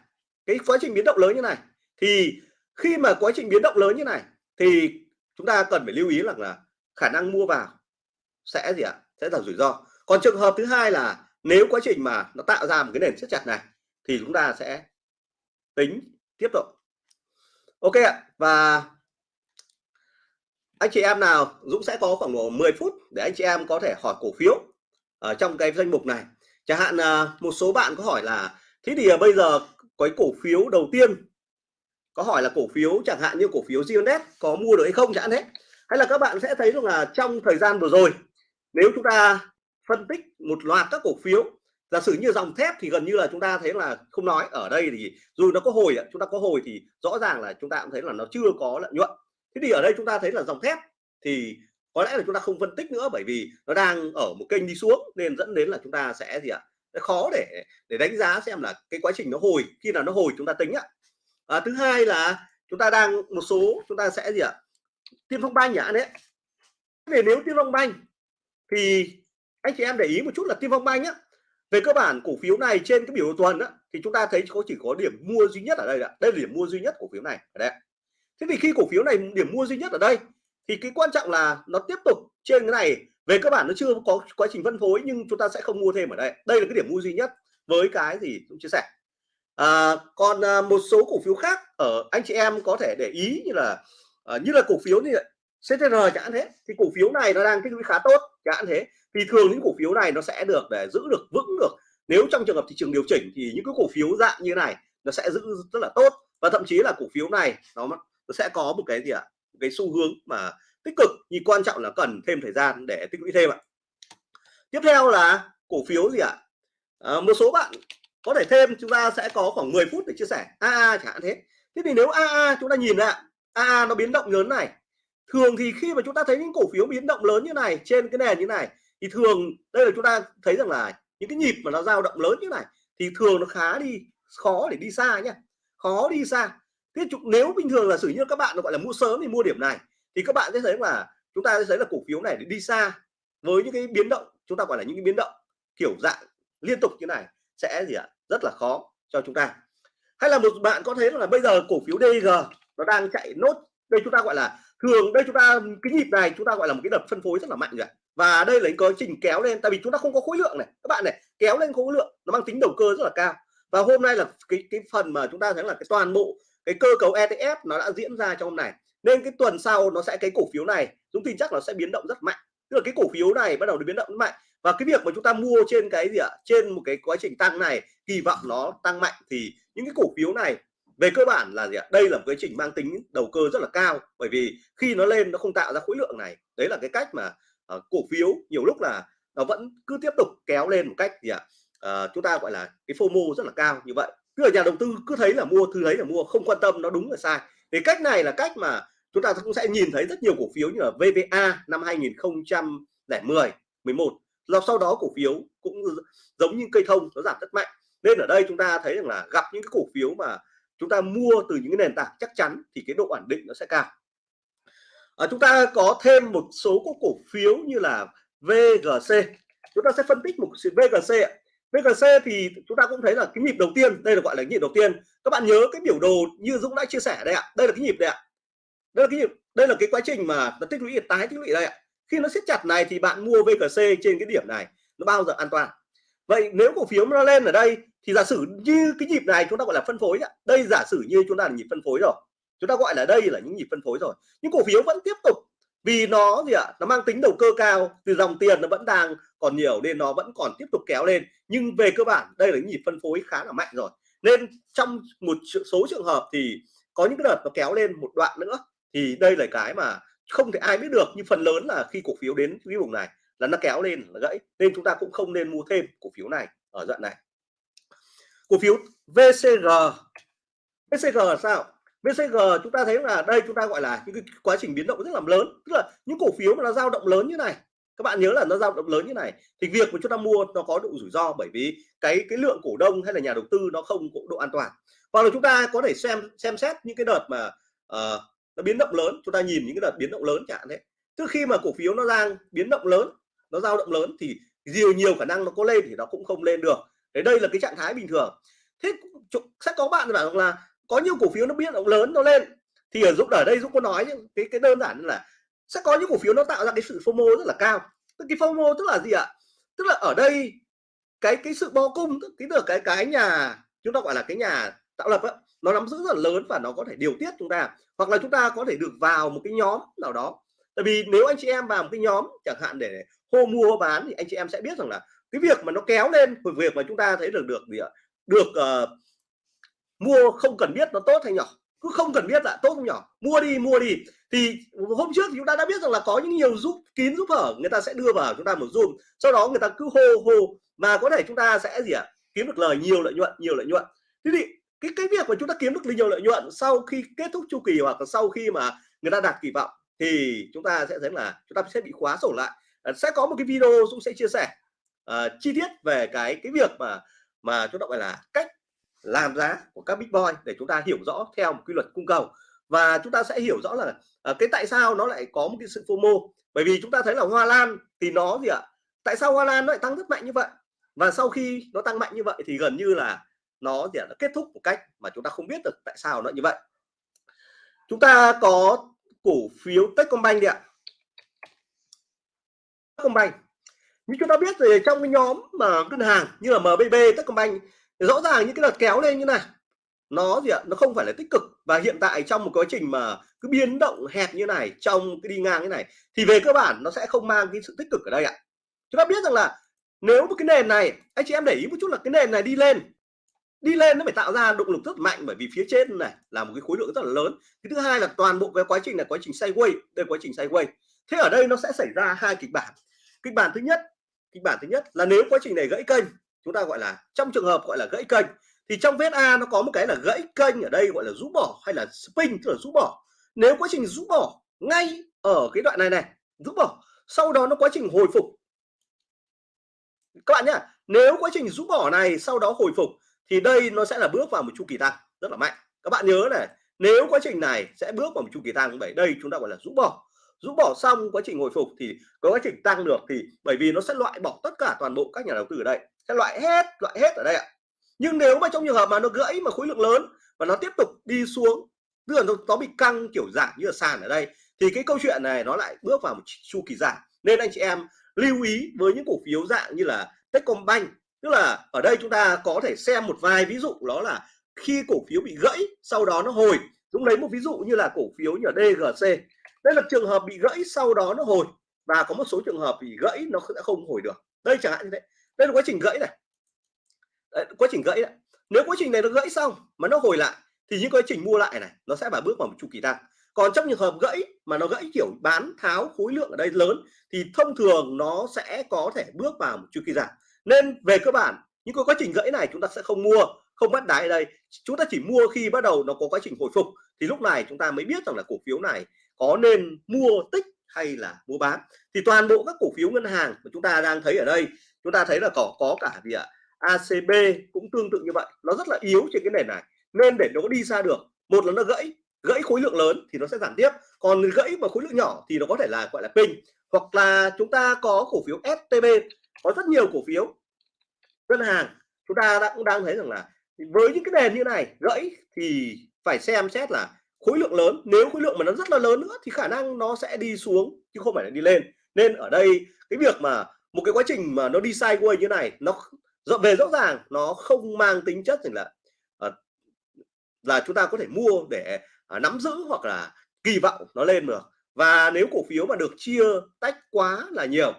cái quá trình biến động lớn như này. Thì khi mà quá trình biến động lớn như này, thì chúng ta cần phải lưu ý rằng là khả năng mua vào sẽ gì ạ? Sẽ là rủi ro. Còn trường hợp thứ hai là nếu quá trình mà nó tạo ra một cái nền siết chặt này, thì chúng ta sẽ tính tiếp tục. Ok ạ, và anh chị em nào, Dũng sẽ có khoảng độ 10 phút để anh chị em có thể hỏi cổ phiếu ở trong cái danh mục này. Chẳng hạn à, một số bạn có hỏi là, thế thì à, bây giờ cái cổ phiếu đầu tiên, có hỏi là cổ phiếu chẳng hạn như cổ phiếu GNS có mua được hay không chẳng hết hay là các bạn sẽ thấy rằng là trong thời gian vừa rồi, nếu chúng ta phân tích một loạt các cổ phiếu, giả sử như dòng thép thì gần như là chúng ta thấy là không nói, ở đây thì dù nó có hồi chúng ta có hồi thì rõ ràng là chúng ta cũng thấy là nó chưa có lợi nhuận thế thì ở đây chúng ta thấy là dòng thép thì có lẽ là chúng ta không phân tích nữa bởi vì nó đang ở một kênh đi xuống nên dẫn đến là chúng ta sẽ gì ạ? Khó để để đánh giá xem là cái quá trình nó hồi khi nào nó hồi chúng ta tính ạ. À, thứ hai là chúng ta đang một số chúng ta sẽ gì ạ? Tiên phong banh nhá đấy. Về nếu tiên phong banh thì anh chị em để ý một chút là tiên phong banh á về cơ bản cổ phiếu này trên cái biểu đồ tuần á, thì chúng ta thấy có chỉ có điểm mua duy nhất ở đây ạ. Đây là điểm mua duy nhất cổ phiếu này ở đây thế thì khi cổ phiếu này điểm mua duy nhất ở đây thì cái quan trọng là nó tiếp tục trên cái này. Về cơ bản nó chưa có quá trình phân phối nhưng chúng ta sẽ không mua thêm ở đây. Đây là cái điểm mua duy nhất với cái gì cũng chia sẻ. À, còn à, một số cổ phiếu khác ở anh chị em có thể để ý như là à, như là cổ phiếu như CTR chẳng thế. Thì cổ phiếu này nó đang tích lũy khá tốt chẳng thế. Thì thường những cổ phiếu này nó sẽ được để giữ được vững được. Nếu trong trường hợp thị trường điều chỉnh thì những cái cổ phiếu dạng như này nó sẽ giữ rất là tốt. Và thậm chí là cổ phiếu này nó, nó sẽ có một cái gì ạ? Một cái xu hướng mà tích cực nhưng quan trọng là cần thêm thời gian để tích lũy thêm ạ. Tiếp theo là cổ phiếu gì ạ? À, một số bạn có thể thêm chúng ta sẽ có khoảng 10 phút để chia sẻ. AA chẳng hạn thế. Thế thì nếu AA chúng ta nhìn ạ, AA nó biến động lớn này. Thường thì khi mà chúng ta thấy những cổ phiếu biến động lớn như này trên cái nền như này thì thường đây là chúng ta thấy rằng là những cái nhịp mà nó dao động lớn như này thì thường nó khá đi khó để đi xa nhá. Khó đi xa thế nếu bình thường là sử như các bạn gọi là mua sớm thì mua điểm này, thì các bạn sẽ thấy là chúng ta sẽ thấy là cổ phiếu này để đi xa với những cái biến động, chúng ta gọi là những cái biến động kiểu dạng liên tục như này sẽ gì ạ? Rất là khó cho chúng ta. Hay là một bạn có thấy là bây giờ cổ phiếu DG nó đang chạy nốt, đây chúng ta gọi là thường, đây chúng ta, cái nhịp này chúng ta gọi là một cái đợt phân phối rất là mạnh rồi và đây là cái trình kéo lên, tại vì chúng ta không có khối lượng này. Các bạn này, kéo lên khối lượng, nó mang tính đầu cơ rất là cao. Và hôm nay là cái cái phần mà chúng ta thấy là cái toàn bộ cái cơ cấu ETF nó đã diễn ra trong hôm này. Nên cái tuần sau nó sẽ cái cổ phiếu này chúng tin chắc nó sẽ biến động rất mạnh. Tức là cái cổ phiếu này bắt đầu biến động mạnh. Và cái việc mà chúng ta mua trên cái gì ạ? Trên một cái quá trình tăng này kỳ vọng nó tăng mạnh. Thì những cái cổ phiếu này về cơ bản là gì ạ? Đây là một cái trình mang tính đầu cơ rất là cao. Bởi vì khi nó lên nó không tạo ra khối lượng này. Đấy là cái cách mà uh, cổ phiếu nhiều lúc là nó vẫn cứ tiếp tục kéo lên một cách gì ạ? Uh, chúng ta gọi là cái FOMO rất là cao như vậy tức là nhà đầu tư cứ thấy là mua thứ thấy là mua không quan tâm nó đúng là sai. Thì cách này là cách mà chúng ta cũng sẽ nhìn thấy rất nhiều cổ phiếu như là VVA năm 2010 11 rồi sau đó cổ phiếu cũng giống như cây thông nó giảm rất mạnh. Nên ở đây chúng ta thấy rằng là gặp những cái cổ phiếu mà chúng ta mua từ những cái nền tảng chắc chắn thì cái độ ổn định nó sẽ cao. À, chúng ta có thêm một số cổ phiếu như là VGC chúng ta sẽ phân tích một sự VGC VGC thì chúng ta cũng thấy là cái nhịp đầu tiên, đây là gọi là nhịp đầu tiên. Các bạn nhớ cái biểu đồ như Dũng đã chia sẻ đây ạ. Đây là cái nhịp đây ạ. Đây là cái nhịp, đây là cái quá trình mà nó tích lũy, tái tích lũy đây ạ. Khi nó siết chặt này thì bạn mua VGC trên cái điểm này, nó bao giờ an toàn. Vậy nếu cổ phiếu nó lên ở đây thì giả sử như cái nhịp này chúng ta gọi là phân phối ạ. Đây giả sử như chúng ta là nhịp phân phối rồi. Chúng ta gọi là đây là những nhịp phân phối rồi. Nhưng cổ phiếu vẫn tiếp tục vì nó gì ạ? Nó mang tính đầu cơ cao, từ dòng tiền nó vẫn đang còn nhiều nên nó vẫn còn tiếp tục kéo lên. Nhưng về cơ bản, đây là những nhịp phân phối khá là mạnh rồi. Nên trong một số trường hợp thì có những cái đợt nó kéo lên một đoạn nữa. Thì đây là cái mà không thể ai biết được. Nhưng phần lớn là khi cổ phiếu đến cái vùng này là nó kéo lên, là gãy. Nên chúng ta cũng không nên mua thêm cổ phiếu này ở đoạn này. Cổ phiếu VCG VCG là sao? VCG chúng ta thấy là đây chúng ta gọi là những cái quá trình biến động rất là lớn tức là những cổ phiếu mà nó dao động lớn như này. Các bạn nhớ là nó dao động lớn như này. Thì việc mà chúng ta mua nó có độ rủi ro bởi vì cái cái lượng cổ đông hay là nhà đầu tư nó không có độ an toàn. Hoặc là chúng ta có thể xem xem xét những cái đợt mà uh, nó biến động lớn chúng ta nhìn những cái đợt biến động lớn chẳng thế trước khi mà cổ phiếu nó đang biến động lớn nó dao động lớn thì nhiều nhiều khả năng nó có lên thì nó cũng không lên được. Đấy đây là cái trạng thái bình thường. Thế sẽ có bạn bảo là có nhiều cổ phiếu nó biến động lớn nó lên. Thì ở dũng ở đây dũng có nói cái cái đơn giản là sẽ có những cổ phiếu nó tạo ra cái sự FOMO rất là cao. Tức cái FOMO tức là gì ạ? Tức là ở đây cái cái sự bo cung cái được cái cái nhà chúng ta gọi là cái nhà tạo lập á nó nắm giữ rất là lớn và nó có thể điều tiết chúng ta. Hoặc là chúng ta có thể được vào một cái nhóm nào đó. Tại vì nếu anh chị em vào một cái nhóm chẳng hạn để hô mua hô bán thì anh chị em sẽ biết rằng là cái việc mà nó kéo lên việc mà chúng ta thấy được được gì ạ? Được uh, mua không cần biết nó tốt hay nhỏ. Cứ không cần biết là tốt không nhỏ. Mua đi mua đi. Thì hôm trước thì chúng ta đã biết rằng là có những nhiều giúp kín giúp hở người ta sẽ đưa vào chúng ta một zoom. Sau đó người ta cứ hô hô. Và có thể chúng ta sẽ gì ạ? Kiếm được lời nhiều lợi nhuận nhiều lợi nhuận. Thế thì cái cái việc mà chúng ta kiếm được nhiều lợi nhuận sau khi kết thúc chu kỳ hoặc là sau khi mà người ta đạt kỳ vọng thì chúng ta sẽ thấy là chúng ta sẽ bị khóa sổ lại. À, sẽ có một cái video cũng sẽ chia sẻ uh, chi tiết về cái cái việc mà mà chúng ta gọi là cách làm giá của các big boy để chúng ta hiểu rõ theo một quy luật cung cầu. Và chúng ta sẽ hiểu rõ là uh, cái tại sao nó lại có một cái sự FOMO bởi vì chúng ta thấy là hoa lan thì nó gì ạ? Tại sao hoa lan nó lại tăng rất mạnh như vậy? Và sau khi nó tăng mạnh như vậy thì gần như là nó thì nó kết thúc một cách mà chúng ta không biết được tại sao nó như vậy. Chúng ta có cổ phiếu Techcombank đi ạ. Techcombank. Như chúng ta biết thì trong cái nhóm mà ngân hàng như là MBB Techcombank thì rõ ràng những cái đợt kéo lên như này, nó gì ạ? Nó không phải là tích cực. Và hiện tại trong một quá trình mà cứ biến động hẹp như này, trong cái đi ngang như này, thì về cơ bản nó sẽ không mang cái sự tích cực ở đây ạ. Chúng ta biết rằng là nếu một cái nền này, anh chị em để ý một chút là cái nền này đi lên đi lên nó phải tạo ra động lực rất mạnh bởi vì phía trên này là một cái khối lượng rất là lớn. Cái thứ hai là toàn bộ cái quá trình là quá trình sideways đây quá trình sideways thế ở đây nó sẽ xảy ra hai kịch bản. Kịch bản thứ nhất, kịch bản thứ nhất là nếu quá trình này gãy kênh chúng ta gọi là, trong trường hợp gọi là gãy kênh, thì trong vết A nó có một cái là gãy kênh ở đây gọi là rũ bỏ hay là spin, tức là rũ bỏ. Nếu quá trình rũ bỏ ngay ở cái đoạn này này, rũ bỏ, sau đó nó quá trình hồi phục. Các bạn nhá, nếu quá trình rũ bỏ này sau đó hồi phục, thì đây nó sẽ là bước vào một chu kỳ tăng rất là mạnh. Các bạn nhớ này, nếu quá trình này sẽ bước vào một chu kỳ tăng bởi đây chúng ta gọi là rũ bỏ. Rũ bỏ xong quá trình hồi phục thì có quá trình tăng được thì bởi vì nó sẽ loại bỏ tất cả toàn bộ các nhà đầu tư ở đây sẽ loại hết loại hết ở đây ạ. Nhưng nếu mà trong trường hợp mà nó gãy mà khối lượng lớn và nó tiếp tục đi xuống tức là nó, nó bị căng kiểu giảm như là sàn ở đây thì cái câu chuyện này nó lại bước vào một chu kỳ giảm. Nên anh chị em lưu ý với những cổ phiếu dạng như là Techcombank tức là ở đây chúng ta có thể xem một vài ví dụ đó là khi cổ phiếu bị gãy sau đó nó hồi. Dũng lấy một ví dụ như là cổ phiếu như DGC đây là trường hợp bị gãy sau đó nó hồi. Và có một số trường hợp bị gãy nó sẽ không hồi được. Đây chẳng hạn như thế đây là quá trình gãy này. Đấy, quá trình gãy này. nếu quá trình này nó gãy xong mà nó hồi lại thì những quá trình mua lại này nó sẽ phải bước vào một chu kỳ tăng. Còn trong trường hợp gãy mà nó gãy kiểu bán tháo khối lượng ở đây lớn thì thông thường nó sẽ có thể bước vào một chu kỳ giảm. Nên về cơ bản những cái quá trình gãy này chúng ta sẽ không mua không bắt đáy ở đây. Chúng ta chỉ mua khi bắt đầu nó có quá trình hồi phục thì lúc này chúng ta mới biết rằng là cổ phiếu này có nên mua tích hay là mua bán. Thì toàn bộ các cổ phiếu ngân hàng mà chúng ta đang thấy ở đây chúng ta thấy là có có cả gì ạ? ACB cũng tương tự như vậy, nó rất là yếu trên cái nền này. Nên để nó đi xa được, một là nó gãy gãy khối lượng lớn thì nó sẽ giảm tiếp, còn gãy mà khối lượng nhỏ thì nó có thể là, gọi là, pin. Hoặc là chúng ta có cổ phiếu STB có rất nhiều cổ phiếu. Ngân hàng, chúng ta đã, cũng đang thấy rằng là với những cái nền như này, gãy thì phải xem xét là khối lượng lớn, nếu khối lượng mà nó rất là lớn nữa thì khả năng nó sẽ đi xuống chứ không phải là đi lên. Nên ở đây cái việc mà một cái quá trình mà nó đi sideways như này, nó về rõ ràng, nó không mang tính chất là ờ, là chúng ta có thể mua để à, nắm giữ hoặc là kỳ vọng nó lên được. Và nếu cổ phiếu mà được chia tách quá là nhiều,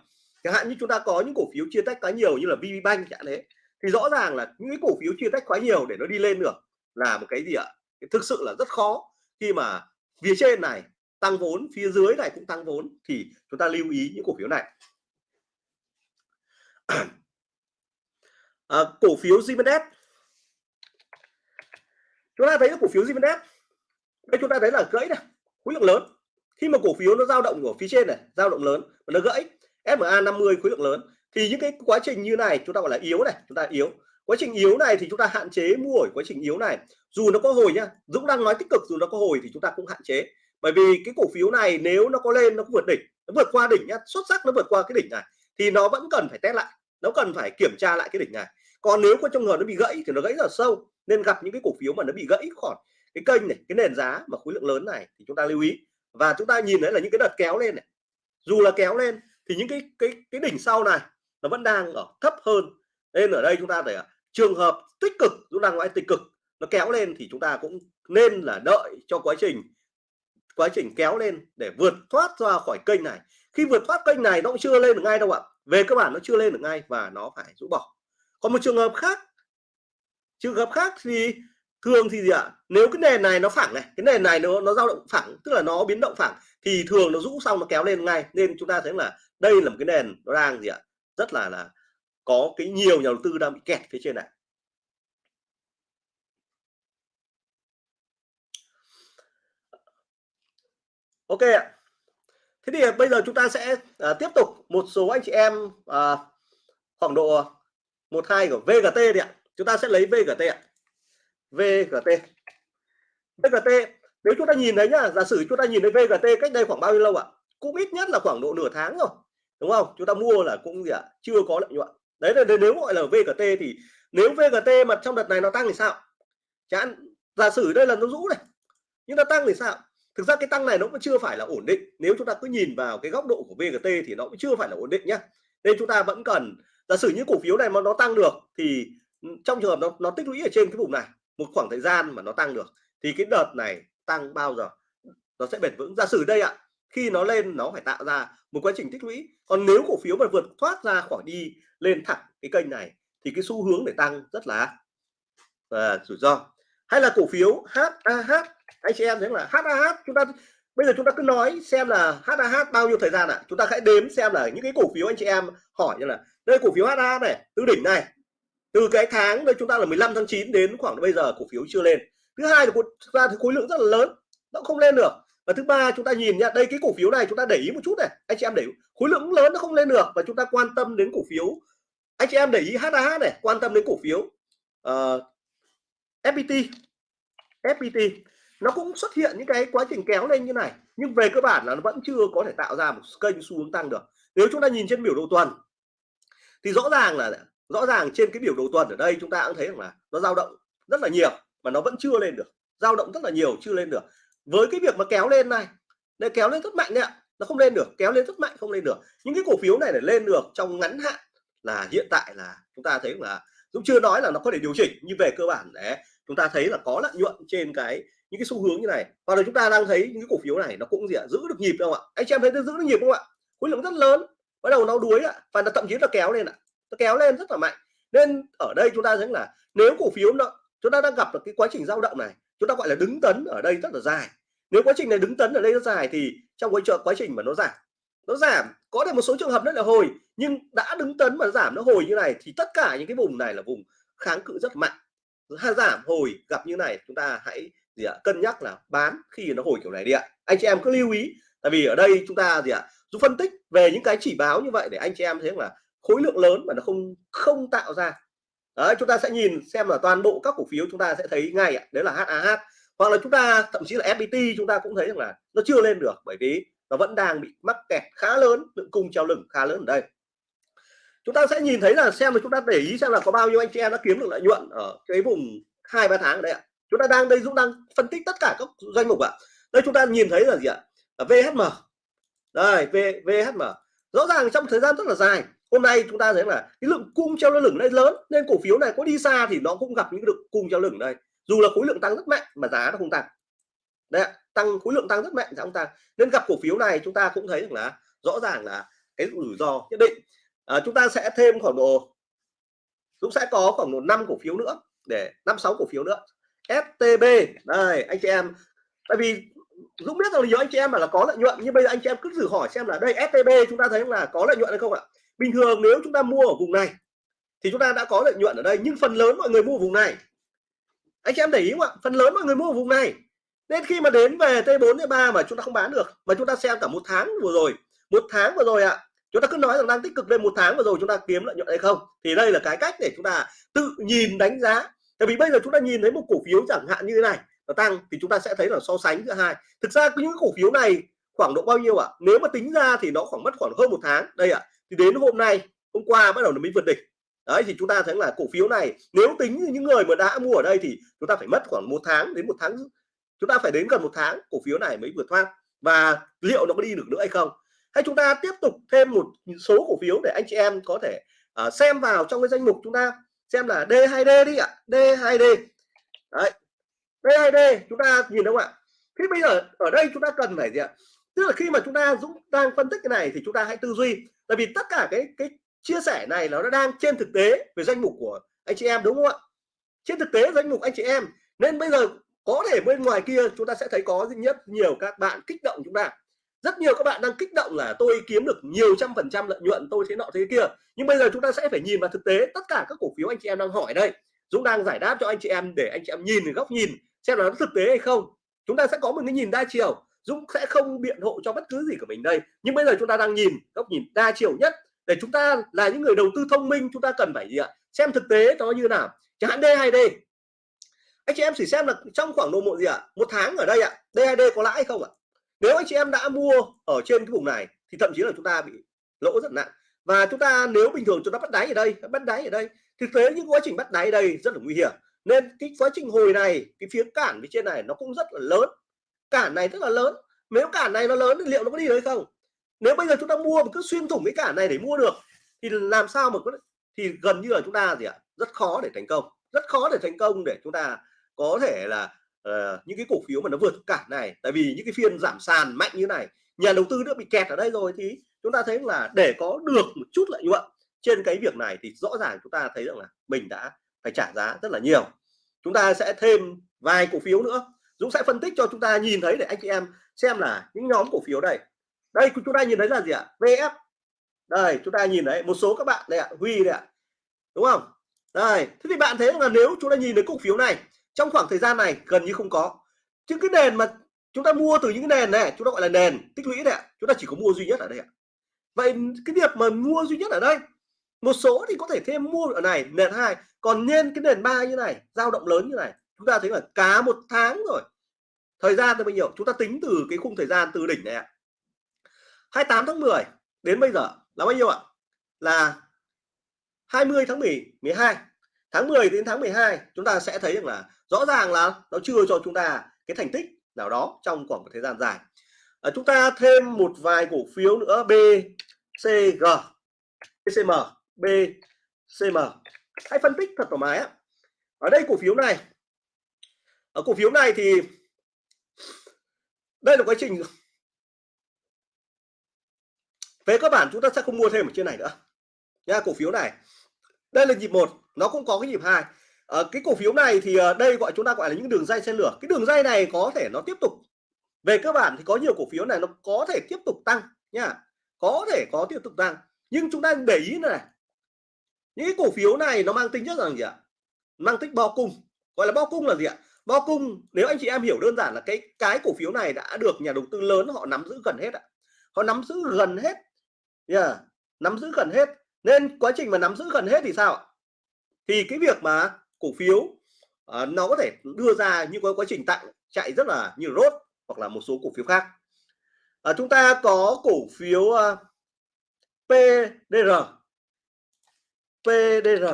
chẳng hạn như chúng ta có những cổ phiếu chia tách quá nhiều như là VPBank chẳng thế, thì rõ ràng là những cái cổ phiếu chia tách quá nhiều để nó đi lên được là một cái gì ạ? Thực sự là rất khó. Khi mà phía trên này tăng vốn, phía dưới này cũng tăng vốn, thì chúng ta lưu ý những cổ phiếu này. à, cổ phiếu Zimenez chúng ta thấy cổ phiếu Zimenez đây chúng ta thấy là gãy này khối lượng lớn. Khi mà cổ phiếu nó dao động ở phía trên này dao động lớn và nó gãy SMA 50 khối lượng lớn thì những cái quá trình như này chúng ta gọi là yếu này chúng ta yếu. Quá trình yếu này thì chúng ta hạn chế mua ở quá trình yếu này. Dù nó có hồi nhá Dũng đang nói tích cực dù nó có hồi thì chúng ta cũng hạn chế. Bởi vì cái cổ phiếu này nếu nó có lên nó có vượt đỉnh nó vượt qua đỉnh nhá xuất sắc nó vượt qua cái đỉnh này thì nó vẫn cần phải test lại, nó cần phải kiểm tra lại cái đỉnh này. Còn nếu có trong người nó bị gãy thì nó gãy rất sâu, nên gặp những cái cổ phiếu mà nó bị gãy khỏi cái kênh này, cái nền giá mà khối lượng lớn này thì chúng ta lưu ý. Và chúng ta nhìn thấy là những cái đợt kéo lên này, dù là kéo lên thì những cái cái cái đỉnh sau này nó vẫn đang ở thấp hơn. Nên ở đây chúng ta phải trường hợp tích cực, chúng ta nói tích cực, nó kéo lên thì chúng ta cũng nên là đợi cho quá trình quá trình kéo lên để vượt thoát ra khỏi kênh này khi vượt thoát kênh này, nó cũng chưa lên được ngay đâu ạ. Về cơ bản nó chưa lên được ngay và nó phải rũ bỏ. Còn một trường hợp khác, trường hợp khác thì thường thì gì ạ? Nếu cái nền này nó phẳng này, cái nền này nó nó dao động phẳng, tức là nó biến động phẳng, thì thường nó rũ xong nó kéo lên ngay. Nên chúng ta thấy là đây là một cái nền nó đang gì ạ? Rất là là có cái nhiều nhà đầu tư đang bị kẹt phía trên này. Ok ạ thế thì bây giờ chúng ta sẽ à, tiếp tục một số anh chị em à, khoảng độ một hai của VGT đi ạ. Chúng ta sẽ lấy VGT ạ. VGT VGT nếu chúng ta nhìn thấy nhá giả sử chúng ta nhìn thấy VGT cách đây khoảng bao nhiêu lâu ạ? Cũng ít nhất là khoảng độ nửa tháng rồi đúng không? Chúng ta mua là cũng gì ạ? Chưa có lợi nhuận. Đấy là nếu gọi là VGT thì nếu VGT mà trong đợt này nó tăng thì sao? Chẳng giả sử đây là nó rũ này nhưng nó tăng thì sao? Thực ra cái tăng này nó cũng chưa phải là ổn định. Nếu chúng ta cứ nhìn vào cái góc độ của VGT thì nó cũng chưa phải là ổn định nhé. nên chúng ta vẫn cần giả sử những cổ phiếu này mà nó tăng được thì trong trường hợp nó, nó tích lũy ở trên cái vùng này một khoảng thời gian mà nó tăng được thì cái đợt này tăng bao giờ? Nó sẽ bền vững. Giả sử đây ạ khi nó lên nó phải tạo ra một quá trình tích lũy. Còn nếu cổ phiếu mà vượt thoát ra khỏi đi lên thẳng cái kênh này thì cái xu hướng để tăng rất là à, rủi ro. Hay là cổ phiếu HAH anh chị em thấy là HAH chúng ta bây giờ chúng ta cứ nói xem là HAH bao nhiêu thời gian ạ. À? chúng ta hãy đếm xem là những cái cổ phiếu anh chị em hỏi như là đây cổ phiếu HAH này từ đỉnh này từ cái tháng đây chúng ta là 15 tháng 9 đến khoảng bây giờ cổ phiếu chưa lên. Thứ hai là thực ra thì khối lượng rất là lớn nó không lên được. Và thứ ba chúng ta nhìn nhá đây cái cổ phiếu này chúng ta để ý một chút này. Anh chị em để khối lượng lớn nó không lên được và chúng ta quan tâm đến cổ phiếu. Anh chị em để ý HAH này quan tâm đến cổ phiếu ờ, uh, FPT FPT nó cũng xuất hiện những cái quá trình kéo lên như này, nhưng về cơ bản là nó vẫn chưa có thể tạo ra một kênh xu hướng tăng được. Nếu chúng ta nhìn trên biểu đồ tuần, thì rõ ràng là, rõ ràng trên cái biểu đồ tuần ở đây chúng ta cũng thấy rằng là nó dao động rất là nhiều, mà nó vẫn chưa lên được. Dao động rất là nhiều, chưa lên được. Với cái việc mà kéo lên này để kéo lên rất mạnh đấy ạ. Nó không lên được, kéo lên rất mạnh, không lên được. Những cái cổ phiếu này để lên được trong ngắn hạn là hiện tại là chúng ta thấy là cũng chưa nói là nó có thể điều chỉnh, nhưng về cơ bản để chúng ta thấy là có lợi nhuận trên cái những cái xu hướng như này. Và rồi chúng ta đang thấy những cái cổ phiếu này nó cũng gì ạ? Giữ được nhịp không ạ? Anh chị em thấy nó giữ được nhịp không ạ? Khối lượng rất lớn. Bắt đầu nó đuối ạ. Và nó thậm chí là kéo lên ạ. Nó kéo lên rất là mạnh. Nên ở đây chúng ta thấy là nếu cổ phiếu nó, chúng ta đang gặp được cái quá trình dao động này, chúng ta gọi là đứng tấn ở đây rất là dài. Nếu quá trình này đứng tấn ở đây rất dài thì trong quá trình quá trình mà nó giảm nó giảm. Có thể một số trường hợp rất là hồi, nhưng đã đứng tấn mà giảm nó hồi như này thì tất cả những cái vùng này là vùng kháng cự rất mạnh. Giảm, hồi gặp như này, chúng ta hãy gì ạ, cân nhắc là bán khi nó hồi kiểu này đi ạ. Anh chị em cứ lưu ý, tại vì ở đây chúng ta gì ạ dù phân tích về những cái chỉ báo như vậy để anh chị em thấy là khối lượng lớn mà nó không không tạo ra. Đấy, chúng ta sẽ nhìn xem là toàn bộ các cổ phiếu chúng ta sẽ thấy ngay ạ, đấy là HAH hoặc là chúng ta, thậm chí là FPT chúng ta cũng thấy rằng là nó chưa lên được bởi vì nó vẫn đang bị mắc kẹt khá lớn, lượng cung treo lửng khá lớn ở đây. Chúng ta sẽ nhìn thấy là xem là chúng ta để ý xem là có bao nhiêu anh chị em đã kiếm được lợi nhuận ở cái vùng hai ba tháng ở đây ạ chúng ta đang đây Dũng đang phân tích tất cả các danh mục ạ. Đây chúng ta nhìn thấy là gì ạ? Là VHM đây v, VHM rõ ràng trong thời gian rất là dài hôm nay chúng ta thấy là cái lượng cung treo lửng đây lớn nên cổ phiếu này có đi xa thì nó cũng gặp những lượng cung treo lửng đây. Dù là khối lượng tăng rất mạnh mà giá nó không tăng. Đấy tăng khối lượng tăng rất mạnh giá không tăng. Nên gặp cổ phiếu này chúng ta cũng thấy là rõ ràng là cái rủi ro nhất định. À, chúng ta sẽ thêm khoảng độ cũng sẽ có khoảng độ năm cổ phiếu nữa để năm sáu cổ phiếu nữa. STB đây anh chị em, tại vì Dũng biết rằng nhiều anh chị em mà là có lợi nhuận, nhưng bây giờ anh chị em cứ thử hỏi xem là đây STB chúng ta thấy là có lợi nhuận hay không ạ? Bình thường nếu chúng ta mua ở vùng này, thì chúng ta đã có lợi nhuận ở đây, nhưng phần lớn mọi người mua vùng này. Anh chị em để ý không ạ? Phần lớn mọi người mua ở vùng này. Nên khi mà đến về T4 T3 mà chúng ta không bán được, mà chúng ta xem cả một tháng vừa rồi, một tháng vừa rồi ạ, chúng ta cứ nói rằng đang tích cực lên một tháng vừa rồi chúng ta kiếm lợi nhuận hay không? Thì đây là cái cách để chúng ta tự nhìn đánh giá tại vì bây giờ chúng ta nhìn thấy một cổ phiếu chẳng hạn như thế này nó tăng thì chúng ta sẽ thấy là so sánh giữa hai. Thực ra những cổ phiếu này khoảng độ bao nhiêu ạ? À? nếu mà tính ra thì nó khoảng mất khoảng hơn một tháng. Đây ạ à, thì đến hôm nay hôm qua bắt đầu nó mới vượt đỉnh. Đấy thì chúng ta thấy là cổ phiếu này nếu tính như những người mà đã mua ở đây thì chúng ta phải mất khoảng một tháng đến một tháng chúng ta phải đến gần một tháng cổ phiếu này mới vượt thoát. Và liệu nó có đi được nữa hay không? Hay chúng ta tiếp tục thêm một số cổ phiếu để anh chị em có thể uh, xem vào trong cái danh mục chúng ta? Xem là D2D đi ạ. D2D đấy. D2D chúng ta nhìn đúng không ạ? Thế bây giờ ở đây chúng ta cần phải gì ạ? Tức là khi mà chúng ta Dũng đang phân tích cái này thì chúng ta hãy tư duy. Tại vì tất cả cái cái chia sẻ này nó đang trên thực tế về danh mục của anh chị em, đúng không ạ? Trên thực tế danh mục anh chị em. Nên bây giờ có thể bên ngoài kia chúng ta sẽ thấy có rất nhiều các bạn kích động chúng ta rất nhiều các bạn đang kích động là tôi kiếm được nhiều trăm phần trăm lợi nhuận, tôi thế nọ thế kia. Nhưng bây giờ chúng ta sẽ phải nhìn vào thực tế, tất cả các cổ phiếu anh chị em đang hỏi đây. Dũng đang giải đáp cho anh chị em để anh chị em nhìn góc nhìn, xem là nó thực tế hay không. Chúng ta sẽ có một cái nhìn đa chiều. Dũng sẽ không biện hộ cho bất cứ gì của mình đây. Nhưng bây giờ chúng ta đang nhìn góc nhìn đa chiều nhất. Để chúng ta là những người đầu tư thông minh, chúng ta cần phải gì ạ? Xem thực tế nó như nào. Chẳng hạn D hay D. Anh chị em chỉ xem là trong khoảng độ một gì ạ? Một tháng ở đây ạ. D hay D có lãi không ạ? Nếu anh chị em đã mua ở trên cái vùng này, thì thậm chí là chúng ta bị lỗ rất nặng. Và chúng ta nếu bình thường chúng ta bắt đáy ở đây, bắt đáy ở đây, thực tế những quá trình bắt đáy ở đây rất là nguy hiểm. Nên cái quá trình hồi này, cái phía cản phía trên này nó cũng rất là lớn. Cản này rất là lớn. Nếu cản này nó lớn thì liệu nó có đi được không? Nếu bây giờ chúng ta mua mà cứ xuyên thủng cái cản này để mua được, thì làm sao mà có thì gần như là chúng ta gì ạ? Rất khó để thành công. Rất khó để thành công để chúng ta có thể là uh, những cái cổ phiếu mà nó vượt cả này tại vì những cái phiên giảm sàn mạnh như này nhà đầu tư đã bị kẹt ở đây rồi thì chúng ta thấy là để có được một chút lợi nhuận trên cái việc này thì rõ ràng chúng ta thấy rằng là mình đã phải trả giá rất là nhiều. Chúng ta sẽ thêm vài cổ phiếu nữa. Dũng sẽ phân tích cho chúng ta nhìn thấy để anh chị em xem là những nhóm cổ phiếu đây. Đây chúng ta nhìn thấy là gì ạ? VF đây chúng ta nhìn thấy một số các bạn đây ạ Huy đây ạ. Đúng không? Đây thế thì bạn thấy là nếu chúng ta nhìn thấy cổ phiếu này trong khoảng thời gian này, gần như không có. Chứ cái nền mà chúng ta mua từ những cái nền này, chúng ta gọi là nền tích lũy đấy ạ. Chúng ta chỉ có mua duy nhất ở đây ạ. Vậy cái việc mà mua duy nhất ở đây, một số thì có thể thêm mua ở này, nền hai. Còn nên cái nền ba như này, dao động lớn như này, chúng ta thấy là cá một tháng rồi. Thời gian là bao nhiêu? Chúng ta tính từ cái khung thời gian từ đỉnh này ạ. 28 tháng 10 đến bây giờ là bao nhiêu ạ? Là 20 tháng 10 12 tháng 10 đến tháng 12 chúng ta sẽ thấy rằng là rõ ràng là nó chưa cho chúng ta cái thành tích nào đó trong khoảng một thời gian dài. À, chúng ta thêm một vài cổ phiếu nữa BCG BCM BCM hãy phân tích thật thoải mái á ở đây cổ phiếu này ở cổ phiếu này thì đây là quá trình về cơ bản chúng ta sẽ không mua thêm ở trên này nữa. Nha cổ phiếu này đây là nhịp một nó cũng có cái nhịp hai. À, cái cổ phiếu này thì ờ, đây gọi chúng ta gọi là những đường dây xe lửa. Cái đường dây này có thể nó tiếp tục về cơ bản thì có nhiều cổ phiếu này nó có thể tiếp tục tăng nha. Có thể có tiếp tục tăng. Nhưng chúng ta để ý này. Những cổ phiếu này nó mang tính chất là gì ạ? Mang tính bao cung. Gọi là bao cung là gì ạ? Bao cung nếu anh chị em hiểu đơn giản là cái cái cổ phiếu này đã được nhà đầu tư lớn họ nắm giữ gần hết ạ. Họ nắm giữ gần hết yeah. nắm giữ gần hết. Nên quá trình mà nắm giữ gần hết thì sao thì cái việc mà cổ phiếu uh, nó có thể đưa ra những cái quá trình tặng chạy rất là như rốt hoặc là một số cổ phiếu khác. Uh, chúng ta có cổ phiếu ờ, uh, PDR PDR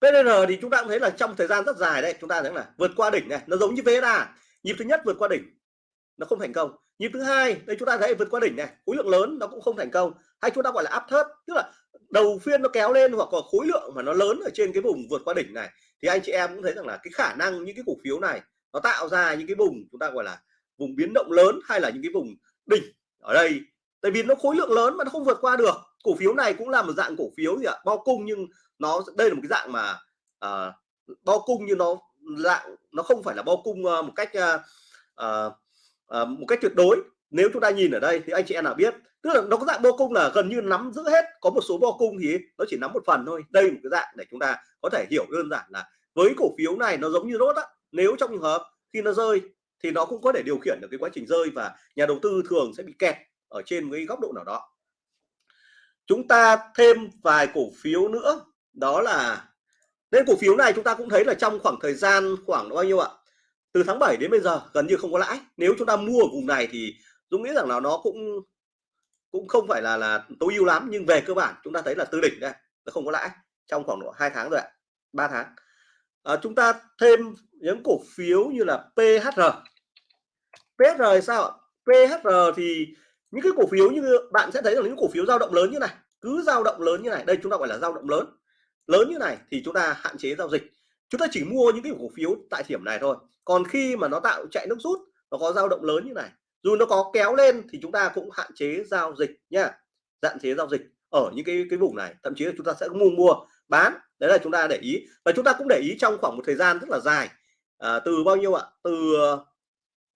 PDR thì chúng ta cũng thấy là trong thời gian rất dài đấy chúng ta thấy là vượt qua đỉnh này nó giống như VSA nhịp thứ nhất vượt qua đỉnh nó không thành công. Nhịp thứ hai đây chúng ta thấy vượt qua đỉnh này khối lượng lớn nó cũng không thành công. Hay chúng ta gọi là áp thấp, tức là đầu phiên nó kéo lên hoặc là khối lượng mà nó lớn ở trên cái vùng vượt qua đỉnh này. Thì anh chị em cũng thấy rằng là cái khả năng những cái cổ phiếu này nó tạo ra những cái vùng chúng ta gọi là vùng biến động lớn hay là những cái vùng đỉnh ở đây. Tại vì nó khối lượng lớn mà nó không vượt qua được. Cổ phiếu này cũng là một dạng cổ phiếu gì ạ? Bao cung nhưng nó đây là một cái dạng mà uh, bao cung như nó dạng nó không phải là bao cung uh, một cách uh, uh, Ờ, một cách tuyệt đối, nếu chúng ta nhìn ở đây thì anh chị em nào biết, tức là nó có dạng bo cung là gần như nắm giữ hết, có một số bo cung thì nó chỉ nắm một phần thôi. Đây một cái dạng để chúng ta có thể hiểu đơn giản là với cổ phiếu này nó giống như rốt á, nếu trong trường hợp khi nó rơi thì nó cũng có thể điều khiển được cái quá trình rơi và nhà đầu tư thường sẽ bị kẹt ở trên cái góc độ nào đó. Chúng ta thêm vài cổ phiếu nữa, đó là nên cổ phiếu này chúng ta cũng thấy là trong khoảng thời gian khoảng bao nhiêu ạ? Từ tháng 7 đến bây giờ gần như không có lãi. Nếu chúng ta mua ở vùng này thì Dũng nghĩ rằng là nó cũng cũng không phải là là tối ưu lắm. Nhưng về cơ bản chúng ta thấy là từ đỉnh đây nó không có lãi. Trong khoảng độ hai tháng rồi ạ ba tháng. À, chúng ta thêm những cổ phiếu như là PHR PHR sao PHR thì những cái cổ phiếu như bạn sẽ thấy là những cổ phiếu dao động lớn như này cứ dao động lớn như này. Đây chúng ta gọi là dao động lớn. Lớn như này thì chúng ta hạn chế giao dịch chúng ta chỉ mua những cái cổ phiếu tại điểm này thôi. Còn khi mà nó tạo chạy nước rút nó có dao động lớn như này dù nó có kéo lên thì chúng ta cũng hạn chế giao dịch nhá hạn chế giao dịch ở những cái cái vùng này. Thậm chí là chúng ta sẽ mua mua bán. Đấy là chúng ta để ý. Và chúng ta cũng để ý trong khoảng một thời gian rất là dài à, từ bao nhiêu ạ? Từ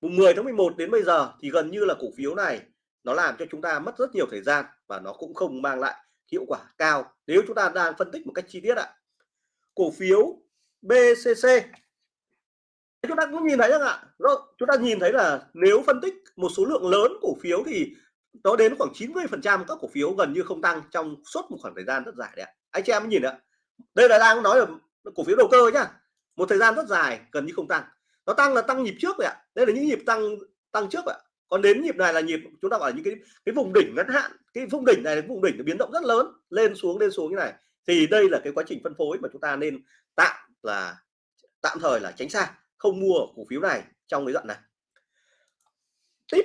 mùng 10 tháng 11 đến bây giờ thì gần như là cổ phiếu này nó làm cho chúng ta mất rất nhiều thời gian và nó cũng không mang lại hiệu quả cao. Nếu chúng ta đang phân tích một cách chi tiết ạ cổ phiếu BCC chúng ta cũng nhìn thấy rằng ạ chúng ta nhìn thấy là nếu phân tích một số lượng lớn cổ phiếu thì nó đến khoảng 90 phần trăm các cổ phiếu gần như không tăng trong suốt một khoảng thời gian rất dài đấy ạ. Anh chị em nhìn ạ. Đây là đang nói là cổ phiếu đầu cơ nhá. Một thời gian rất dài, gần như không tăng. Nó tăng là tăng nhịp trước vậy ạ. Đây là những nhịp tăng tăng trước ạ. Còn đến nhịp này là nhịp, chúng ta gọi là những cái cái vùng đỉnh ngắn hạn, cái vùng đỉnh này là vùng đỉnh nó biến động rất lớn, lên xuống lên xuống như này. Thì đây là cái quá trình phân phối mà chúng ta nên tạm là tạm thời là tránh xa không mua cổ phiếu này trong cái đoạn này. Tiếp.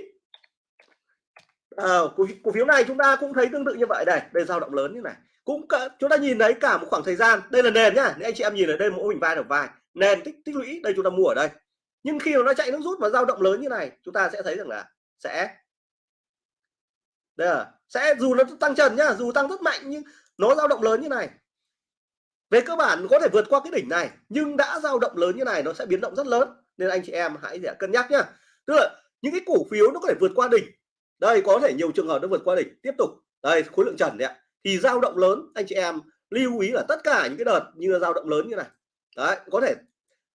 À, cổ, cổ phiếu này chúng ta cũng thấy tương tự như vậy đây đây dao động lớn như này. Cũng cả, chúng ta nhìn thấy cả một khoảng thời gian đây là nền nhá nếu anh chị em nhìn ở đây mẫu hình vai đầu vai nền tích tích lũy đây chúng ta mua ở đây. Nhưng khi mà nó chạy nước rút và dao động lớn như này chúng ta sẽ thấy rằng là sẽ đây là sẽ dù nó tăng trần nhá dù tăng rất mạnh nhưng nó dao động lớn như này về cơ bản có thể vượt qua cái đỉnh này, nhưng đã dao động lớn như này nó sẽ biến động rất lớn. Nên anh chị em hãy để cân nhắc nhá. Tức là những cái cổ phiếu nó có thể vượt qua đỉnh. Đây, có thể nhiều trường hợp nó vượt qua đỉnh. Tiếp tục. Đây, khối lượng trần đấy ạ. Thì dao động lớn, anh chị em lưu ý là tất cả những cái đợt như dao động lớn như này. Đấy, có thể